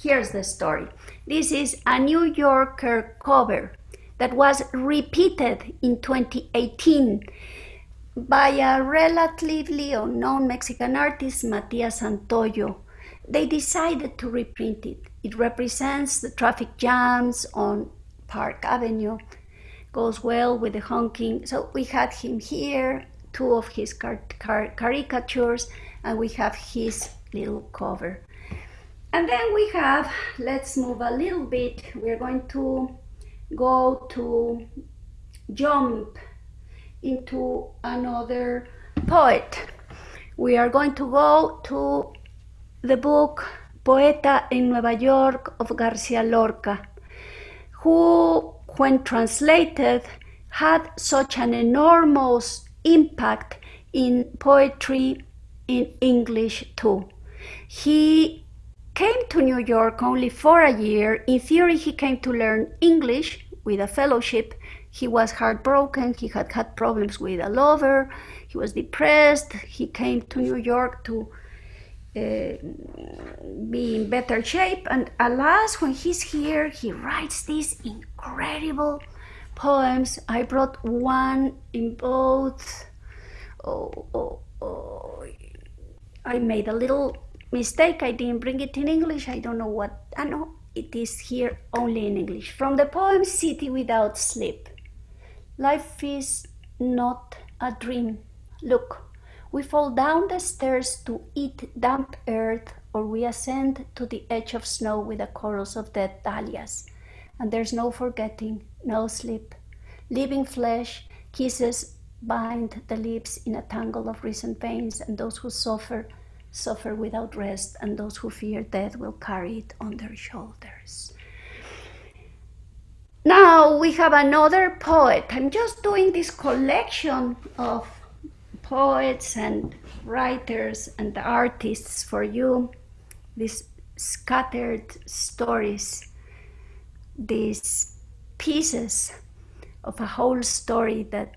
Here's the story. This is a New Yorker cover that was repeated in 2018 by a relatively unknown Mexican artist, Matias Santoyo they decided to reprint it. It represents the traffic jams on Park Avenue, goes well with the honking. So we had him here, two of his car car caricatures, and we have his little cover. And then we have, let's move a little bit. We're going to go to jump into another poet. We are going to go to the book Poeta en Nueva York of Garcia Lorca, who, when translated, had such an enormous impact in poetry in English too. He came to New York only for a year. In theory, he came to learn English with a fellowship. He was heartbroken. He had had problems with a lover. He was depressed. He came to New York to Uh, be in better shape. And alas, when he's here, he writes these incredible poems. I brought one in both. Oh, oh, oh. I made a little mistake. I didn't bring it in English. I don't know what. Ah, I know it is here only in English. From the poem City Without Sleep. Life is not a dream. Look, we fall down the stairs to eat damp earth, or we ascend to the edge of snow with a chorus of dead dahlias. and there's no forgetting, no sleep. Living flesh, kisses bind the lips in a tangle of recent veins, and those who suffer, suffer without rest, and those who fear death will carry it on their shoulders. Now we have another poet. I'm just doing this collection of poets and writers and artists for you, these scattered stories, these pieces of a whole story that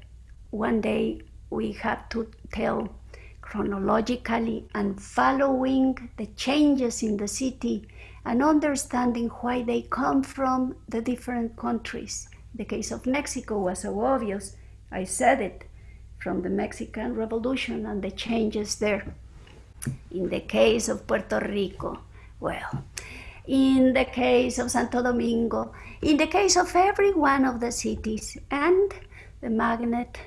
one day we have to tell chronologically and following the changes in the city and understanding why they come from the different countries. The case of Mexico was so obvious. I said it from the Mexican Revolution and the changes there. In the case of Puerto Rico, well, in the case of Santo Domingo, in the case of every one of the cities, and the magnet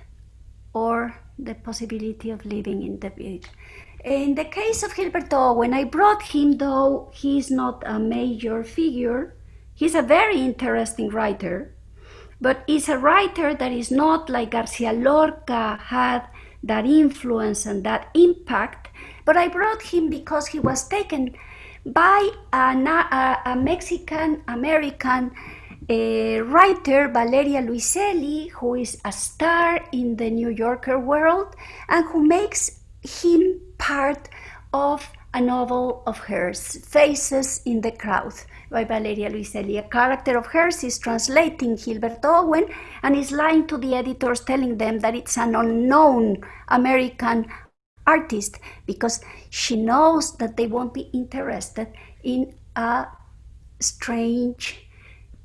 or the possibility of living in the big. In the case of Gilberto, when I brought him, though he's not a major figure, he's a very interesting writer, but he's a writer that is not like Garcia Lorca had that influence and that impact. But I brought him because he was taken by a, a, Mexican American uh, writer, Valeria Luiselli, who is a star in the New Yorker world and who makes him part of a novel of hers, Faces in the Crowd, by Valeria Luiselli. A character of hers is translating Gilberto Owen and is lying to the editors, telling them that it's an unknown American artist because she knows that they won't be interested in a strange,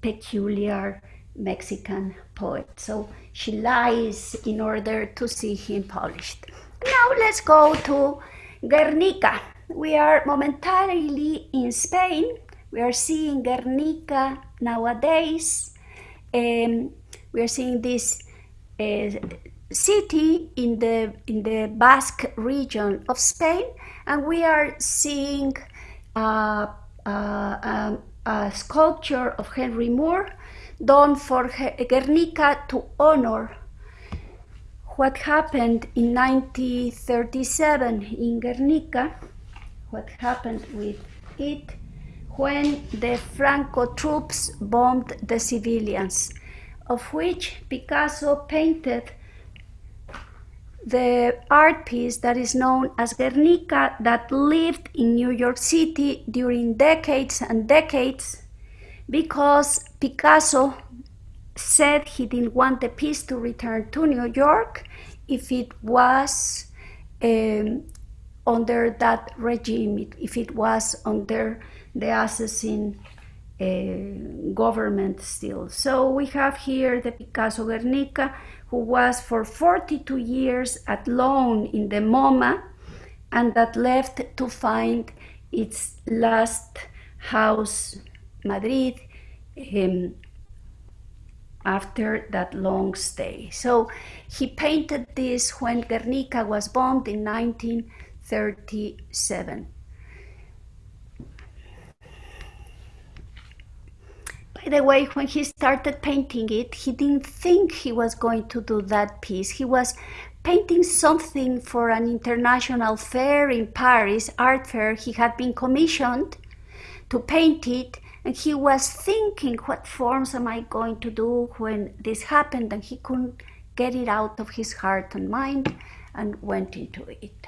peculiar Mexican poet. So she lies in order to see him published. Now let's go to Guernica. We are momentarily in Spain. We are seeing Guernica nowadays. Um, we are seeing this uh, city in the in the Basque region of Spain, and we are seeing uh, uh, um, a sculpture of Henry Moore done for Guernica to honor what happened in 1937 in Guernica, what happened with it when the Franco troops bombed the civilians, of which Picasso painted the art piece that is known as Guernica that lived in New York City during decades and decades because Picasso said he didn't want the piece to return to New York if it was um, under that regime, if it was under the assassin uh, government still. So we have here the Picasso Guernica, who was for 42 years at loan in the MoMA, and that left to find its last house, Madrid, um, after that long stay. So he painted this when Guernica was bombed in 1937. The way, when he started painting it, he didn't think he was going to do that piece. He was painting something for an international fair in Paris, art fair. He had been commissioned to paint it and he was thinking, what forms am I going to do when this happened? And he couldn't get it out of his heart and mind and went into it.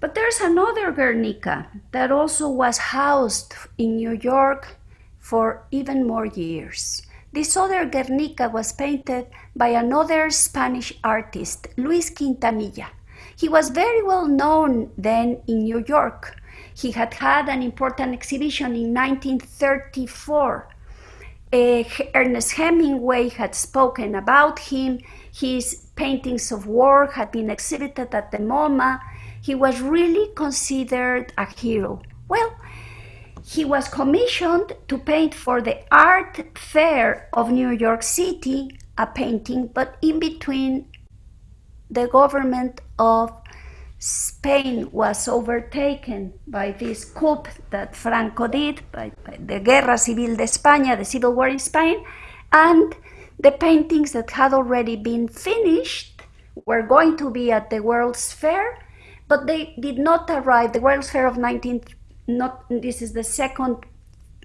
But there's another Guernica that also was housed in New York for even more years. This other Guernica was painted by another Spanish artist, Luis Quintanilla. He was very well known then in New York he had had an important exhibition in 1934. Uh, Ernest Hemingway had spoken about him. His paintings of war had been exhibited at the MoMA. He was really considered a hero. Well, he was commissioned to paint for the Art Fair of New York City a painting, but in between the government of Spain was overtaken by this coup that Franco did, by, by the Guerra Civil de España, the civil war in Spain, and the paintings that had already been finished were going to be at the World's Fair, but they did not arrive. The World's Fair of 19, not, this is the second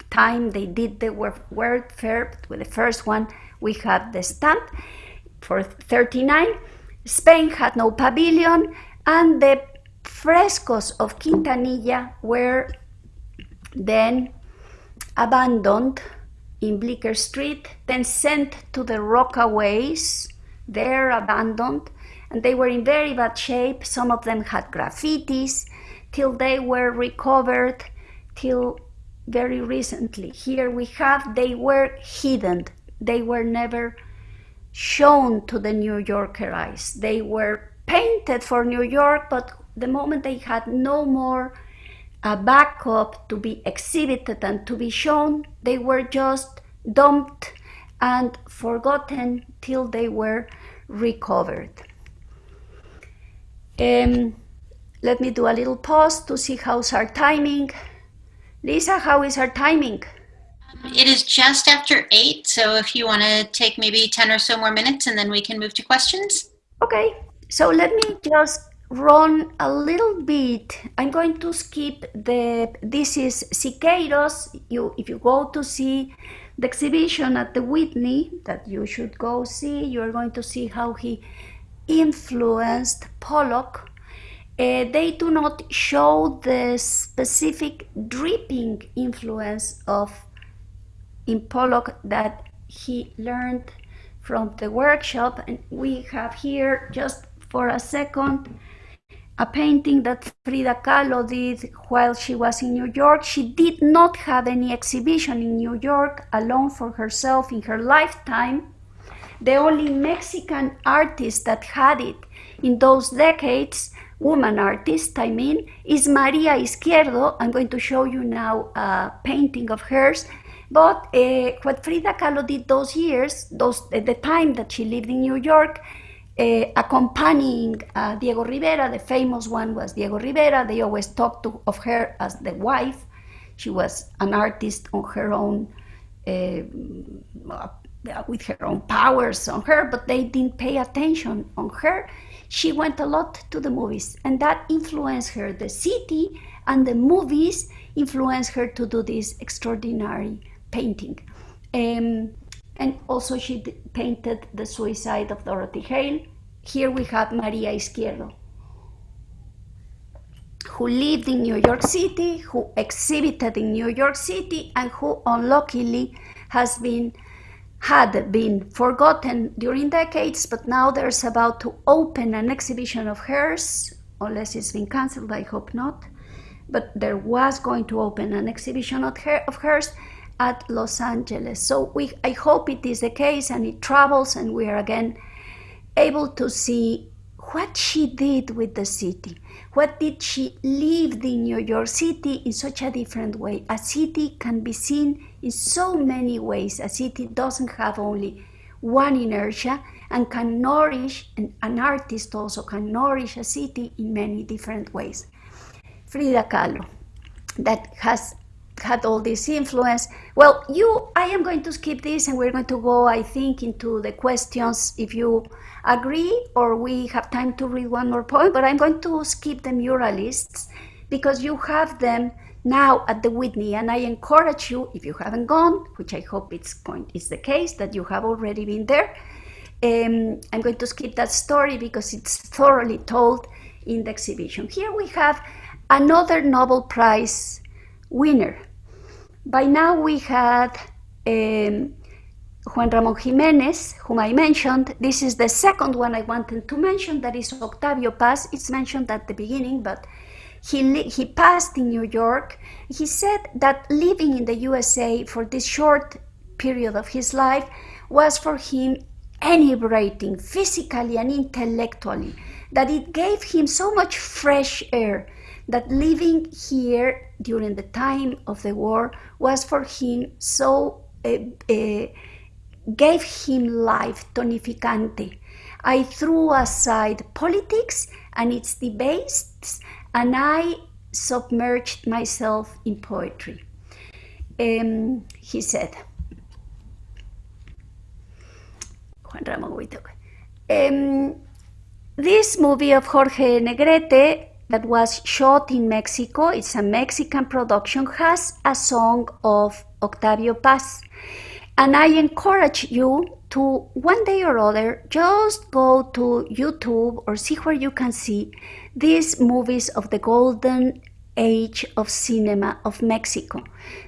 time they did the World Fair, with the first one we had the stand for 39. Spain had no pavilion, and the frescoes of Quintanilla were then abandoned in Bleecker Street, then sent to the Rockaways, there abandoned, and they were in very bad shape. Some of them had graffitis till they were recovered till very recently. Here we have, they were hidden. They were never shown to the New Yorker eyes. They were painted for New York, but the moment they had no more a backup to be exhibited and to be shown, they were just dumped and forgotten till they were recovered. Um, let me do a little pause to see how's our timing. Lisa, how is our timing? It is just after eight, so if you want to take maybe 10 or so more minutes and then we can move to questions. Okay, so let me just run a little bit. I'm going to skip the, this is Siqueiros. You, if you go to see the exhibition at the Whitney that you should go see, you're going to see how he influenced Pollock. Uh, they do not show the specific dripping influence of in Pollock that he learned from the workshop. And we have here just for a second a painting that Frida Kahlo did while she was in New York. She did not have any exhibition in New York alone for herself in her lifetime. The only Mexican artist that had it in those decades, woman artist, I mean, is Maria Izquierdo. I'm going to show you now a painting of hers. But uh, what Frida Kahlo did those years, those, at the time that she lived in New York, uh, accompanying uh, Diego Rivera. The famous one was Diego Rivera. They always talked to, of her as the wife. She was an artist on her own, uh, with her own powers on her, but they didn't pay attention on her. She went a lot to the movies, and that influenced her. The city and the movies influenced her to do this extraordinary painting. Um, and also she painted the suicide of Dorothy Hale. Here we have Maria Izquierdo, who lived in New York City, who exhibited in New York City, and who unluckily has been had been forgotten during decades, but now there's about to open an exhibition of hers, unless it's been cancelled, I hope not. But there was going to open an exhibition of, her, of hers, at Los Angeles. So we, I hope it is the case and it travels and we are again able to see what she did with the city. What did she live in New York City in such a different way? A city can be seen in so many ways. A city doesn't have only one inertia and can nourish, and an artist also can nourish a city in many different ways. Frida Kahlo, that has had all this influence. Well, you, I am going to skip this and we're going to go, I think, into the questions if you agree or we have time to read one more point, but I'm going to skip the muralists because you have them now at the Whitney and I encourage you, if you haven't gone, which I hope it's going, is the case, that you have already been there. Um, I'm going to skip that story because it's thoroughly told in the exhibition. Here we have another Nobel Prize winner. By now we had um, Juan Ramon Jimenez, whom I mentioned. This is the second one I wanted to mention, that is Octavio Paz. It's mentioned at the beginning, but he, he passed in New York. He said that living in the USA for this short period of his life was for him inebriating physically and intellectually, that it gave him so much fresh air, that living here during the time of the war was for him so uh, uh, gave him life tonificante. I threw aside politics and its debates, and I submerged myself in poetry. Um, he said, Juan Ramón um, this movie of Jorge Negrete that was shot in Mexico, it's a Mexican production, has a song of Octavio Paz. And I encourage you to one day or other just go to YouTube or see where you can see these movies of the golden age of cinema of Mexico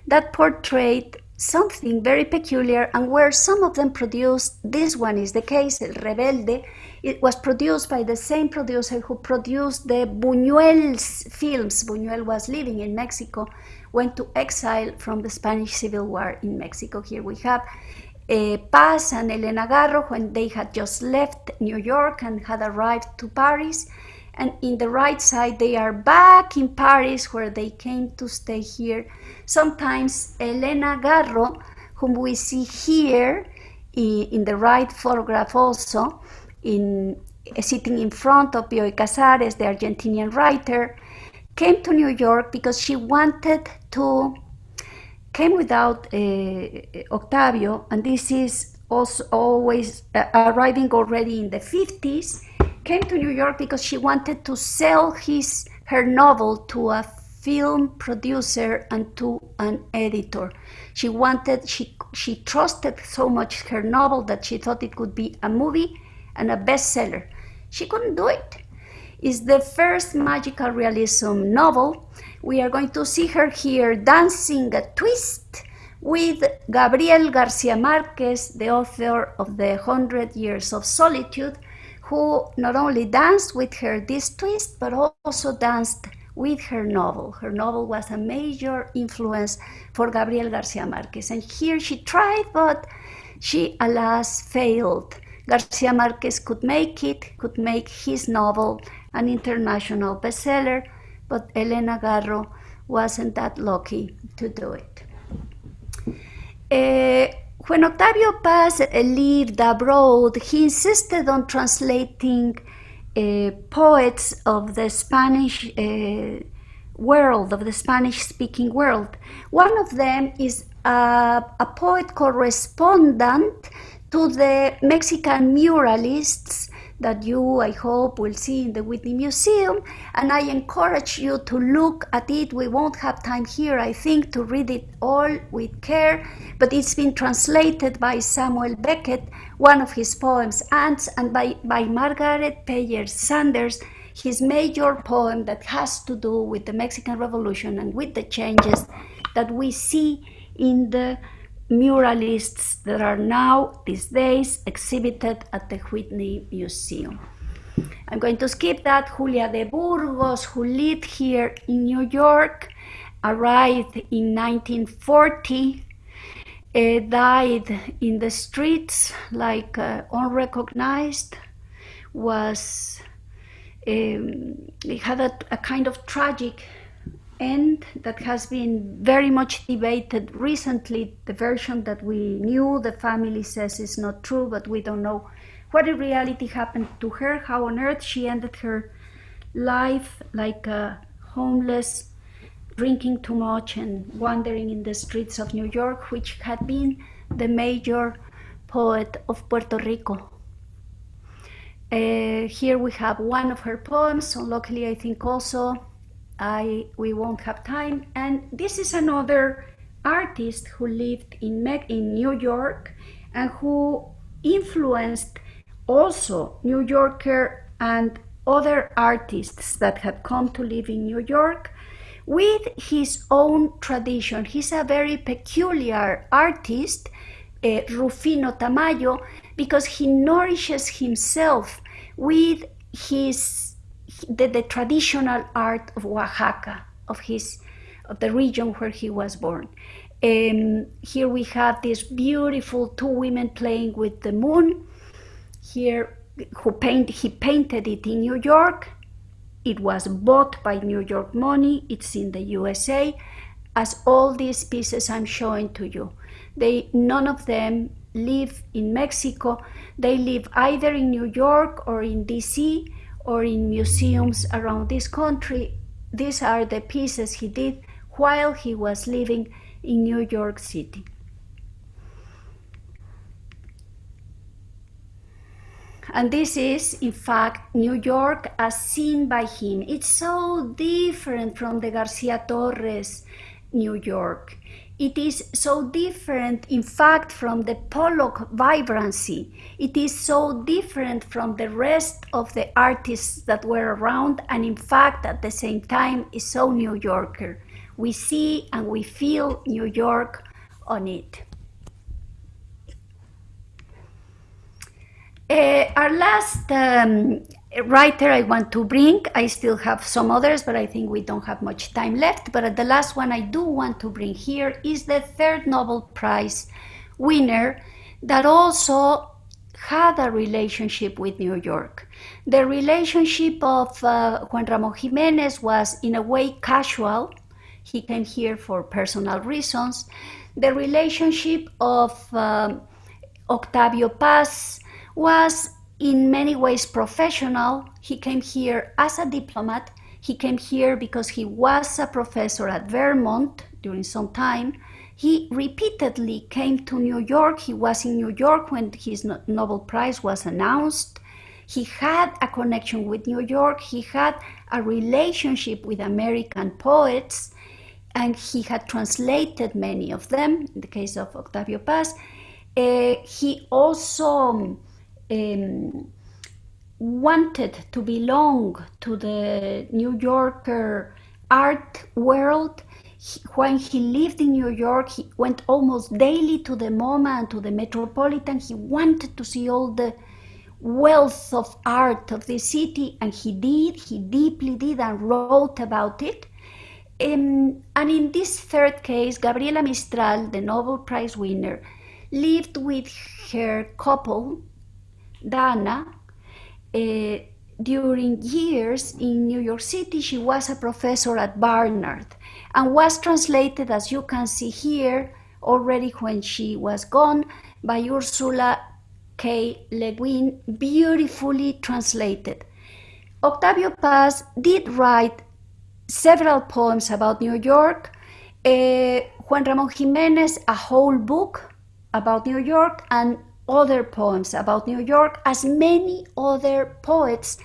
that portrayed something very peculiar and where some of them produced, this one is the case, El Rebelde, it was produced by the same producer who produced the Buñuel's films. Buñuel was living in Mexico, went to exile from the Spanish Civil War in Mexico. Here we have uh, Paz and Elena Garro when they had just left New York and had arrived to Paris and in the right side they are back in Paris where they came to stay here. Sometimes Elena Garro, whom we see here in the right photograph also, in sitting in front of Bioy Casares, the Argentinian writer, came to New York because she wanted to, came without uh, Octavio, and this is also always uh, arriving already in the 50s, came to New York because she wanted to sell his her novel to a film producer and to an editor. She wanted she she trusted so much her novel that she thought it could be a movie and a bestseller. She couldn't do it. It's the first magical realism novel. We are going to see her here dancing a twist with Gabriel Garcia Marquez, the author of The Hundred Years of Solitude, who not only danced with her this twist, but also danced with her novel. Her novel was a major influence for Gabriel Garcia Marquez. And here she tried, but she alas failed. Garcia Marquez could make it, could make his novel an international bestseller, but Elena Garro wasn't that lucky to do it. Uh, when Octavio Paz lived abroad, he insisted on translating uh, poets of the Spanish uh, world, of the Spanish-speaking world. One of them is a poet correspondent to the Mexican muralists that you, I hope, will see in the Whitney Museum. And I encourage you to look at it. We won't have time here, I think, to read it all with care, but it's been translated by Samuel Beckett, one of his poems, Ants, and by, by Margaret Peyer Sanders, his major poem that has to do with the Mexican Revolution and with the changes that we see in the muralists that are now, these days, exhibited at the Whitney Museum. I'm going to skip that. Julia de Burgos, who lived here in New York, arrived in 1940, uh, died in the streets like uh, unrecognized, was um, had a, a kind of tragic end that has been very much debated recently. The version that we knew, the family says is not true, but we don't know what in reality happened to her, how on earth she ended her life like a homeless, drinking too much and wandering in the streets of New York, which had been the major poet of Puerto Rico. Uh, here we have one of her poems, so luckily I think also I we won't have time. And this is another artist who lived in in New York and who influenced also New Yorker and other artists that had come to live in New York with his own tradition. He's a very peculiar artist, uh, Rufino Tamayo, because he nourishes himself with his the, the traditional art of Oaxaca, of his of the region where he was born. Um, here we have this beautiful two women playing with the moon. Here, who paint, he painted it in New York. It was bought by New York money. It's in the USA. As all these pieces I'm showing to you, they none of them live in Mexico. They live either in New York or in DC or in museums around this country. These are the pieces he did while he was living in New York City. And this is, in fact, New York as seen by him. It's so different from the Garcia Torres New York. It is so different, in fact, from the Pollock vibrancy. It is so different from the rest of the artists that were around, and in fact, at the same time, is so New Yorker. We see and we feel New York on it. Uh, our last um, writer I want to bring, I still have some others, but I think we don't have much time left. But the last one I do want to bring here is the third Nobel Prize winner that also had a relationship with New York. The relationship of uh, Juan Ramon Jimenez was in a way casual. He came here for personal reasons. The relationship of um, Octavio Paz was in many ways professional. He came here as a diplomat. He came here because he was a professor at Vermont during some time. He repeatedly came to New York. He was in New York when his Nobel Prize was announced. He had a connection with New York. He had a relationship with American poets, and he had translated many of them. In the case of Octavio Paz, uh, he also um, wanted to belong to the New Yorker art world. He, when he lived in New York, he went almost daily to the MoMA and to the Metropolitan. He wanted to see all the wealth of art of the city, and he did. He deeply did and wrote about it. Um, and in this third case, Gabriela Mistral, the Nobel Prize winner, lived with her couple Dana, uh, during years in New York City, she was a professor at Barnard and was translated, as you can see here, already when she was gone, by Ursula K. Le Guin, beautifully translated. Octavio Paz did write several poems about New York. Uh, Juan Ramon Jimenez, a whole book about New York, and other poems about New York, as many other poets,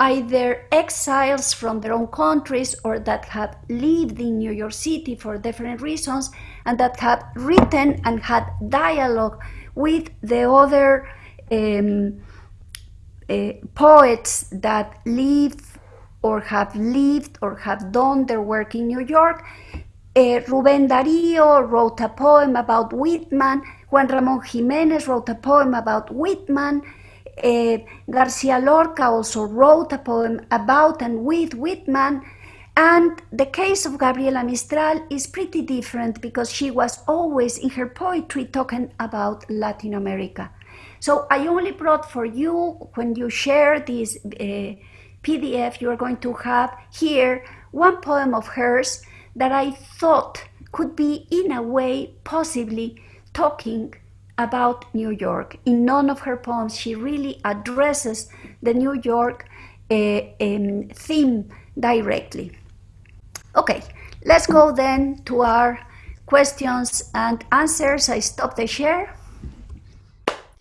either exiles from their own countries or that have lived in New York City for different reasons, and that have written and had dialogue with the other um, uh, poets that live or have lived or have done their work in New York. Uh, Rubén Darío wrote a poem about Whitman Juan Ramon Jimenez wrote a poem about Whitman. Uh, Garcia Lorca also wrote a poem about and with Whitman. And the case of Gabriela Mistral is pretty different because she was always in her poetry talking about Latin America. So I only brought for you, when you share this uh, PDF, you are going to have here one poem of hers that I thought could be, in a way, possibly talking about New York. In none of her poems, she really addresses the New York uh, um, theme directly. Okay, let's go then to our questions and answers. I stop the share.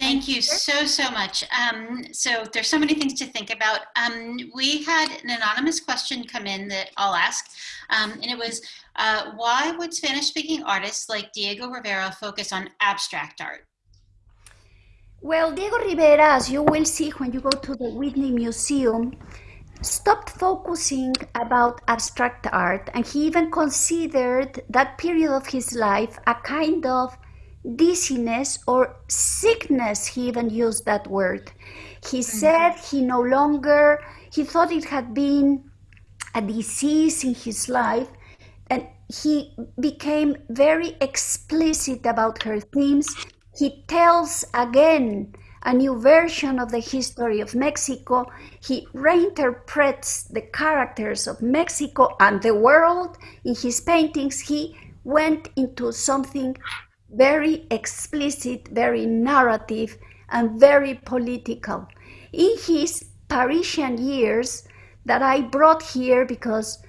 Thank you so, so much. Um, so there's so many things to think about. Um, we had an anonymous question come in that I'll ask, um, and it was, uh, why would Spanish-speaking artists like Diego Rivera focus on abstract art? Well, Diego Rivera, as you will see when you go to the Whitney Museum, stopped focusing about abstract art, and he even considered that period of his life a kind of dizziness or sickness, he even used that word. He mm-hmm. said he no longer, he thought it had been a disease in his life, and he became very explicit about her themes. He tells again a new version of the history of Mexico. He reinterprets the characters of Mexico and the world in his paintings. He went into something very explicit, very narrative, and very political. In his Parisian years that I brought here because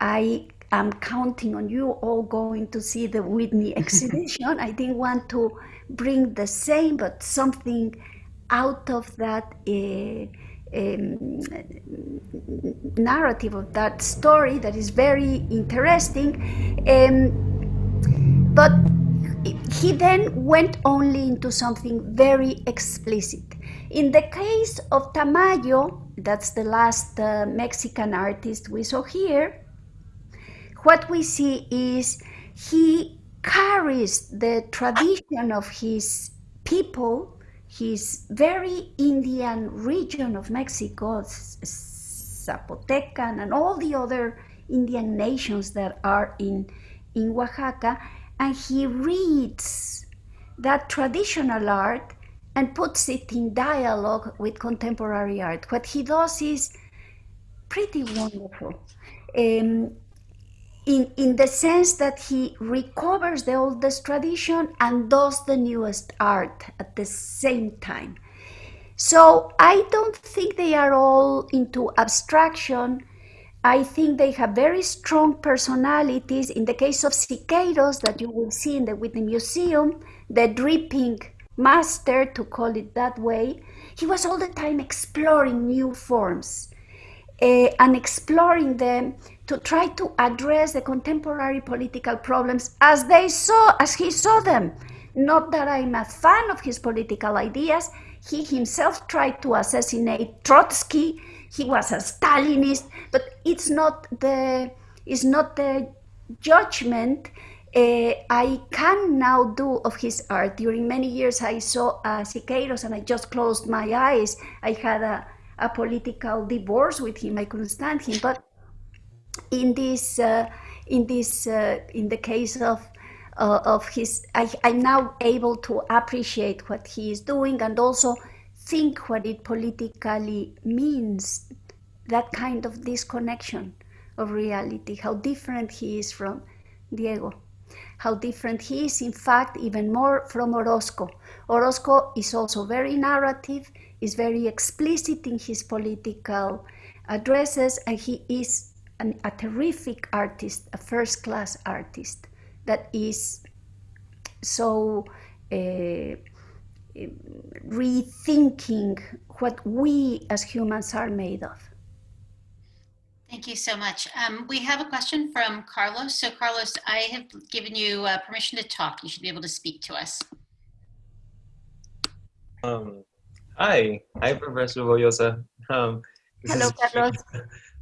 I am counting on you all going to see the Whitney exhibition. I didn't want to bring the same, but something out of that uh, um, narrative of that story that is very interesting. Um, but he then went only into something very explicit. In the case of Tamayo, that's the last uh, Mexican artist we saw here, what we see is he carries the tradition of his people, his very Indian region of Mexico, Zapotecan, and all the other Indian nations that are in, in Oaxaca, and he reads that traditional art and puts it in dialogue with contemporary art. What he does is pretty wonderful. Um, in, in the sense that he recovers the oldest tradition and does the newest art at the same time. So I don't think they are all into abstraction. I think they have very strong personalities. In the case of Siqueiros, that you will see in the Whitney Museum, the dripping master, to call it that way, he was all the time exploring new forms uh, and exploring them to try to address the contemporary political problems as they saw, as he saw them. Not that I'm a fan of his political ideas. He himself tried to assassinate Trotsky. He was a Stalinist, but it's not the it's not the judgment uh, I can now do of his art. During many years, I saw uh, Siqueiros and I just closed my eyes. I had a, a political divorce with him. I couldn't stand him. But in this uh, in this uh, in the case of uh, of his I, i'm now able to appreciate what he is doing and also think what it politically means that kind of disconnection of reality how different he is from diego how different he is in fact even more from orozco orozco is also very narrative is very explicit in his political addresses and he is an, a terrific artist, a first class artist that is so uh, rethinking what we as humans are made of. Thank you so much. Um, we have a question from Carlos. So Carlos, I have given you uh, permission to talk. You should be able to speak to us. Um, hi, hi, Professor Boullosa. Um, Hello, Carlos.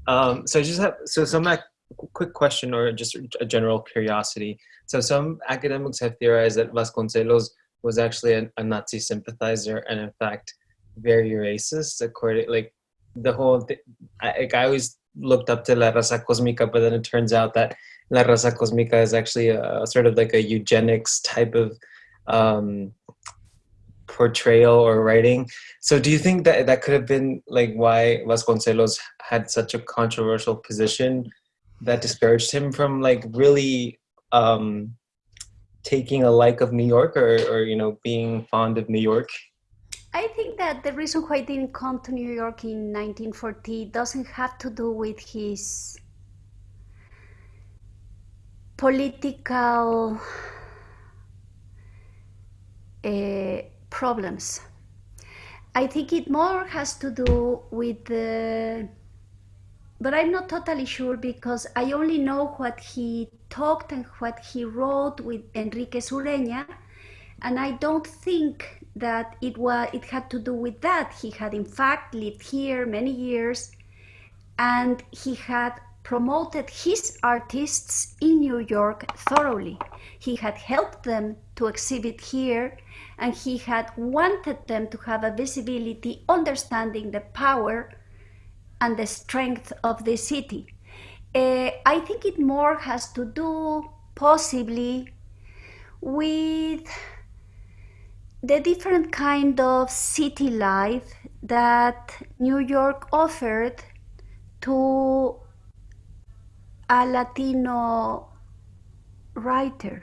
Um, so I just have so some quick question or just a general curiosity. So some academics have theorized that Vasconcelos was actually a, a Nazi sympathizer and in fact very racist. According like the whole, th- I, like I always looked up to La Raza Cosmica, but then it turns out that La Raza Cosmica is actually a, a sort of like a eugenics type of um, portrayal or writing. So do you think that that could have been like why Vasconcelos had such a controversial position that discouraged him from like really um, taking a like of New York or, or you know being fond of New York? I think that the reason why he didn't come to New York in 1940 doesn't have to do with his political uh, problems. I think it more has to do with the, but I'm not totally sure because I only know what he talked and what he wrote with Henríquez Ureña, and I don't think that it was it had to do with that. He had in fact lived here many years, and he had promoted his artists in New York thoroughly. He had helped them to exhibit here and he had wanted them to have a visibility, understanding the power and the strength of the city. Uh, I think it more has to do possibly with the different kind of city life that New York offered to a Latino writer.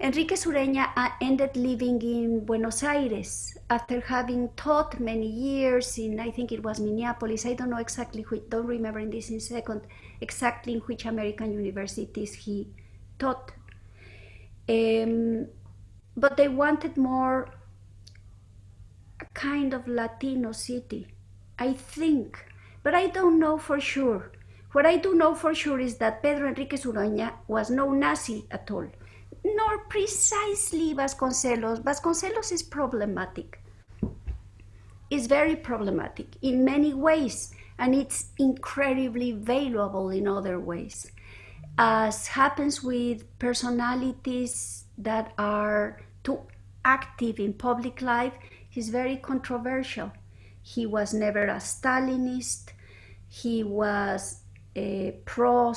Henríquez Ureña ended living in Buenos Aires after having taught many years in, I think it was Minneapolis. I don't know exactly, which, don't remember in this in second, exactly in which American universities he taught. Um, but they wanted more a kind of Latino city, I think, but I don't know for sure. What I do know for sure is that Pedro Henríquez Ureña was no Nazi at all nor precisely Vasconcelos. Vasconcelos is problematic. It's very problematic in many ways, and it's incredibly valuable in other ways. As happens with personalities that are too active in public life, he's very controversial. He was never a Stalinist. He was a pro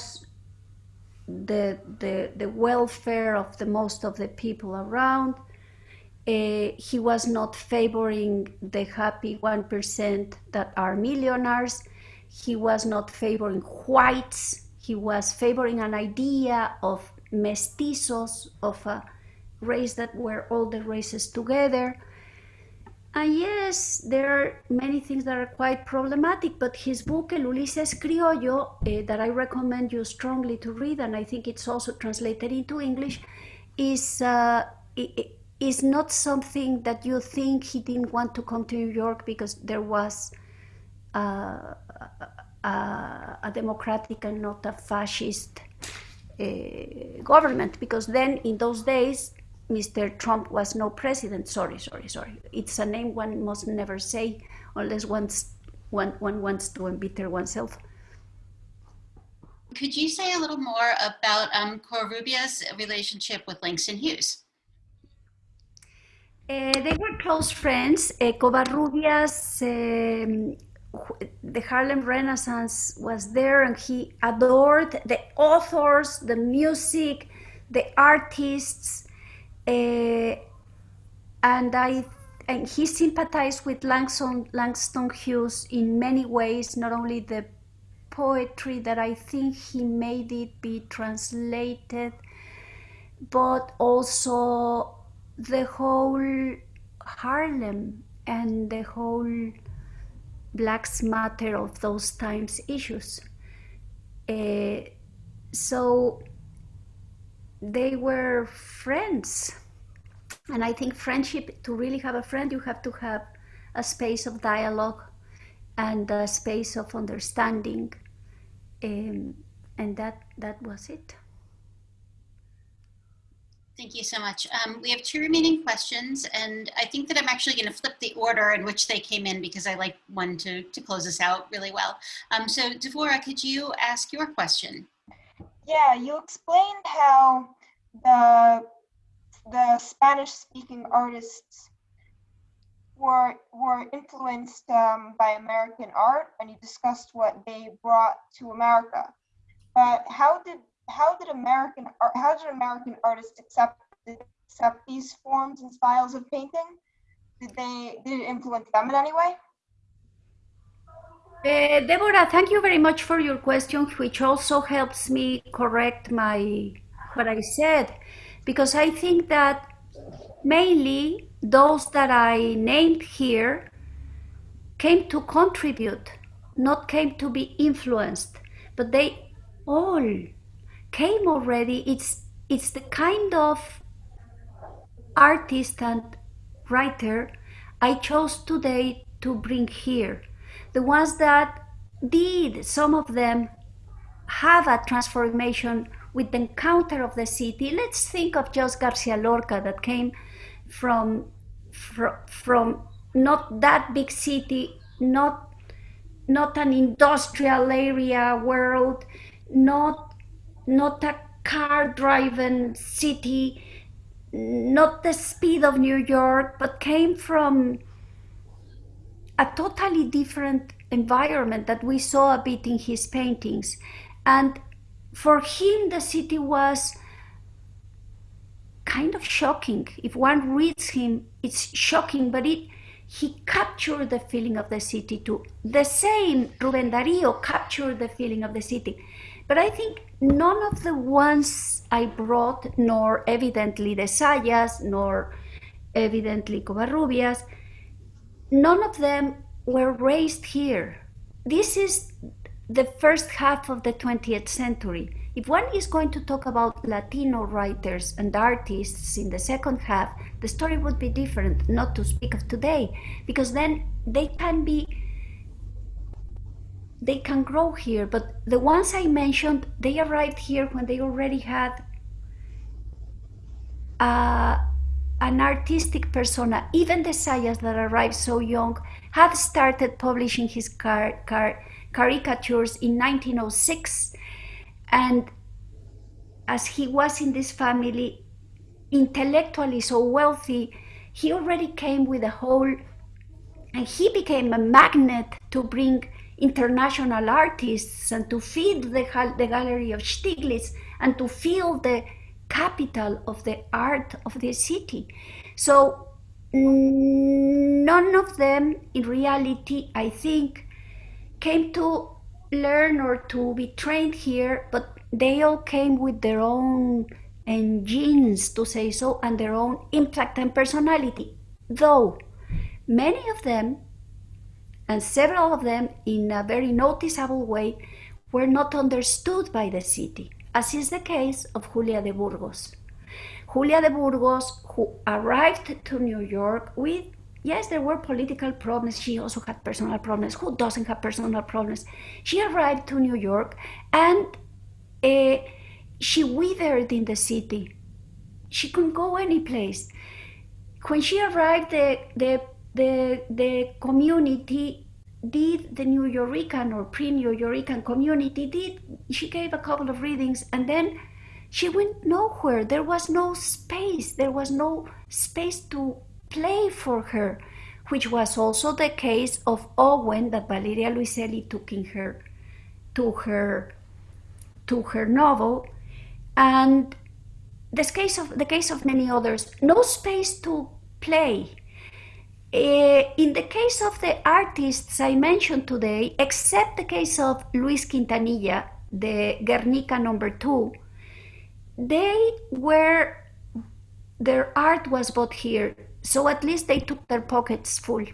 the, the, the welfare of the most of the people around. Uh, he was not favoring the happy 1% that are millionaires. He was not favoring whites. He was favoring an idea of mestizos, of a race that were all the races together. And yes, there are many things that are quite problematic, but his book, El Ulises Criollo, uh, that I recommend you strongly to read, and I think it's also translated into English, is, uh, is not something that you think he didn't want to come to New York because there was uh, a, a, democratic and not a fascist uh, government, because then in those days, Mr. Trump was no president. Sorry, sorry, sorry. It's a name one must never say unless one's, one, one wants to embitter oneself. Could you say a little more about um, Covarrubias' relationship with Langston Hughes? Uh, they were close friends. Uh, Covarrubias, um, the Harlem Renaissance was there and he adored the authors, the music, the artists, and I and he sympathized with Langston, Langston Hughes in many ways, not only the poetry that I think he made it be translated, but also the whole Harlem and the whole Blacks Matter of those times issues. Uh, so they were friends. And I think friendship, to really have a friend, you have to have a space of dialogue and a space of understanding. Um, and that, that was it. Thank you so much. Um, we have two remaining questions, and I think that I'm actually going to flip the order in which they came in because I like one to, to close us out really well. Um, so, Devora, could you ask your question? Yeah, you explained how the the Spanish speaking artists were were influenced um, by American art, and you discussed what they brought to America. But how did how did American how did American artists accept accept these forms and styles of painting? Did they did it influence them in any way? Uh, Deborah, thank you very much for your question, which also helps me correct my what I said, because I think that mainly those that I named here came to contribute, not came to be influenced, but they all came already. It's it's the kind of artist and writer I chose today to bring here the ones that did, some of them have a transformation with the encounter of the city. Let's think of Jos Garcia Lorca that came from, from, from not that big city, not, not an industrial area world, not, not a car-driven city, not the speed of New York, but came from a totally different environment that we saw a bit in his paintings. And for him, the city was kind of shocking. If one reads him, it's shocking, but it he captured the feeling of the city too. The same Ruben Darío captured the feeling of the city. But I think none of the ones I brought, nor evidently de Zayas, nor evidently Covarrubias, none of them were raised here. This is the first half of the 20th century. If one is going to talk about Latino writers and artists in the second half, the story would be different, not to speak of today, because then they can be, they can grow here. But the ones I mentioned, they arrived here when they already had uh, an artistic persona. Even de Zayas that arrived so young had started publishing his car, car, caricatures in 1906 and as he was in this family intellectually so wealthy he already came with a whole and he became a magnet to bring international artists and to feed the, the gallery of Stieglitz and to fill the capital of the art of the city so none of them in reality i think came to learn or to be trained here, but they all came with their own eh, genes, to say so, and their own impact and personality. Though many of them, and several of them in a very noticeable way, were not understood by the city, as is the case of Julia de Burgos. Julia de Burgos, who arrived to New York with Yes, there were political problems. She also had personal problems. Who doesn't have personal problems? She arrived to New York and uh, she withered in the city. She couldn't go any place. When she arrived, the, the, the, the community did the Nuyorican or pre-Nuyorican community did, she gave a couple of readings and then she went nowhere. There was no space. There was no space to play for her, which was also the case of Owen that Valeria Luiselli took in her to her to her novel, and this case of the case of many others, no space to play. Uh, in the case of the artists I mentioned today, except the case of Luis Quintanilla, the Guernica number two, they were their art was bought here so at least they took their pockets full.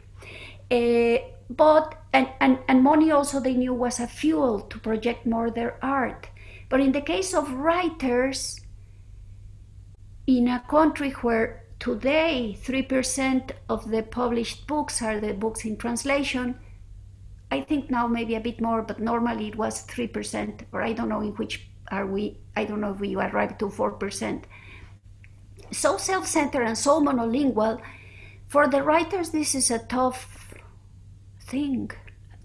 Uh, but and, and, and money also they knew was a fuel to project more their art. But in the case of writers, in a country where today 3% of the published books are the books in translation, I think now maybe a bit more, but normally it was 3%, or I don't know in which are we, I don't know if we arrived to 4% so self-centered and so monolingual, for the writers, this is a tough thing,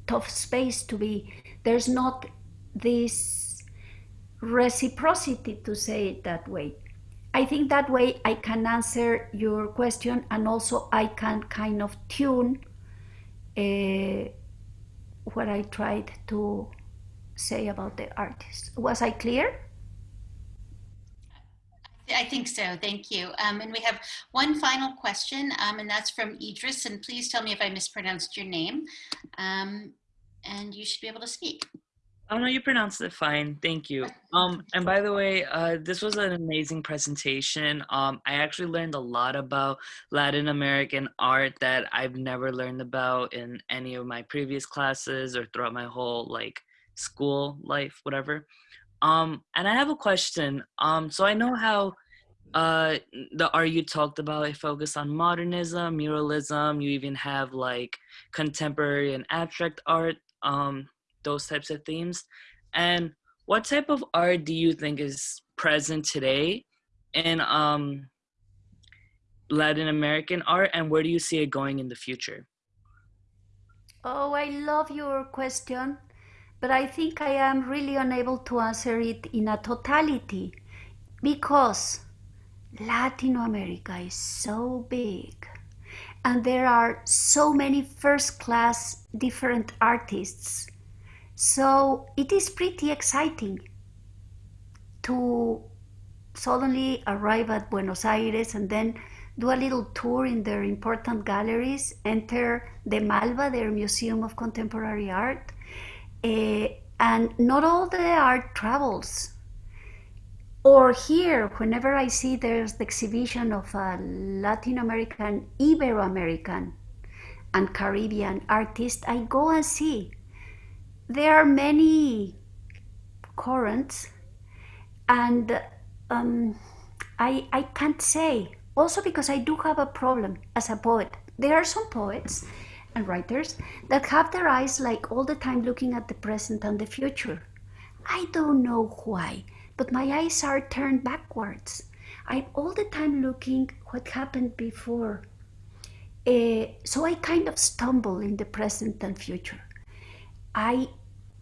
tough space to be. There's not this reciprocity to say it that way. I think that way I can answer your question and also I can kind of tune uh, what I tried to say about the artist. Was I clear? I think so. Thank you. Um, and we have one final question, um, and that's from Idris. And please tell me if I mispronounced your name. Um, and you should be able to speak. Oh no, you pronounced it fine. Thank you. Um, and by the way, uh, this was an amazing presentation. Um, I actually learned a lot about Latin American art that I've never learned about in any of my previous classes or throughout my whole like school life, whatever. Um, and I have a question. Um, so I know how uh, the art you talked about it focused on modernism, muralism. You even have like contemporary and abstract art, um, those types of themes. And what type of art do you think is present today in um, Latin American art, and where do you see it going in the future? Oh, I love your question but I think I am really unable to answer it in a totality because Latin America is so big and there are so many first class different artists. So it is pretty exciting to suddenly arrive at Buenos Aires and then do a little tour in their important galleries, enter the MALBA, their Museum of Contemporary Art, uh, And not all the art travels. Or here, whenever I see there's the exhibition of a Latin American, Ibero American, and Caribbean artist, I go and see. There are many currents, and um, I, I can't say. Also, because I do have a problem as a poet. There are some poets and writers that have their eyes like all the time looking at the present and the future. I don't know why, but my eyes are turned backwards. I'm all the time looking what happened before. Uh, so I kind of stumble in the present and future. I,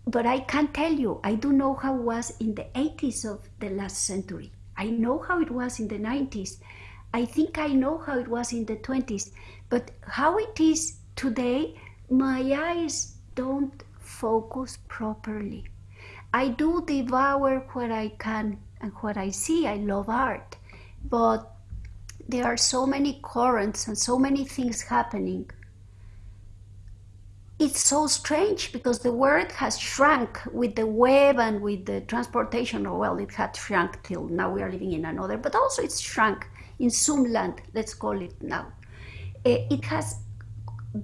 but I can't tell you, I do know how it was in the 80s of the last century. I know how it was in the 90s. I think I know how it was in the 20s. But how it is today, my eyes don't focus properly. I do devour what I can and what I see. I love art, but there are so many currents and so many things happening. It's so strange because the world has shrunk with the web and with the transportation. Or well, it had shrunk till now we are living in another, but also it's shrunk in Zoom land, let's call it now. Eh, it has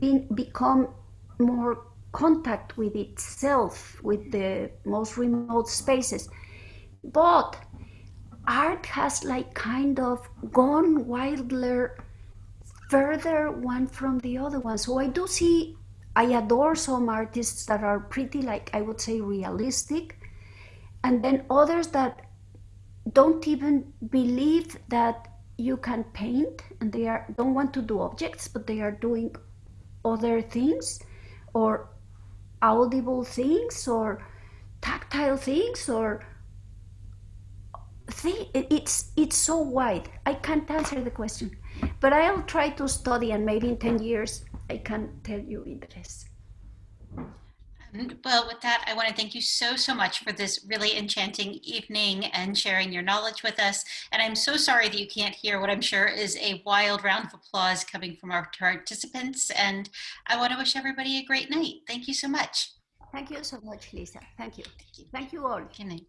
been become more contact with itself, with the most remote spaces. But art has like kind of gone wilder, further one from the other one. So I do see, I adore some artists that are pretty like, I would say realistic. And then others that don't even believe that you can paint and they are don't want to do objects, but they are doing other things or audible things or tactile things or it's it's so wide i can't answer the question but i'll try to study and maybe in 10 years i can't tell you in the rest well, with that, I want to thank you so, so much for this really enchanting evening and sharing your knowledge with us. And I'm so sorry that you can't hear what I'm sure is a wild round of applause coming from our participants. And I want to wish everybody a great night. Thank you so much. Thank you so much, Lisa. Thank you. Thank you, Thank you all. Good night.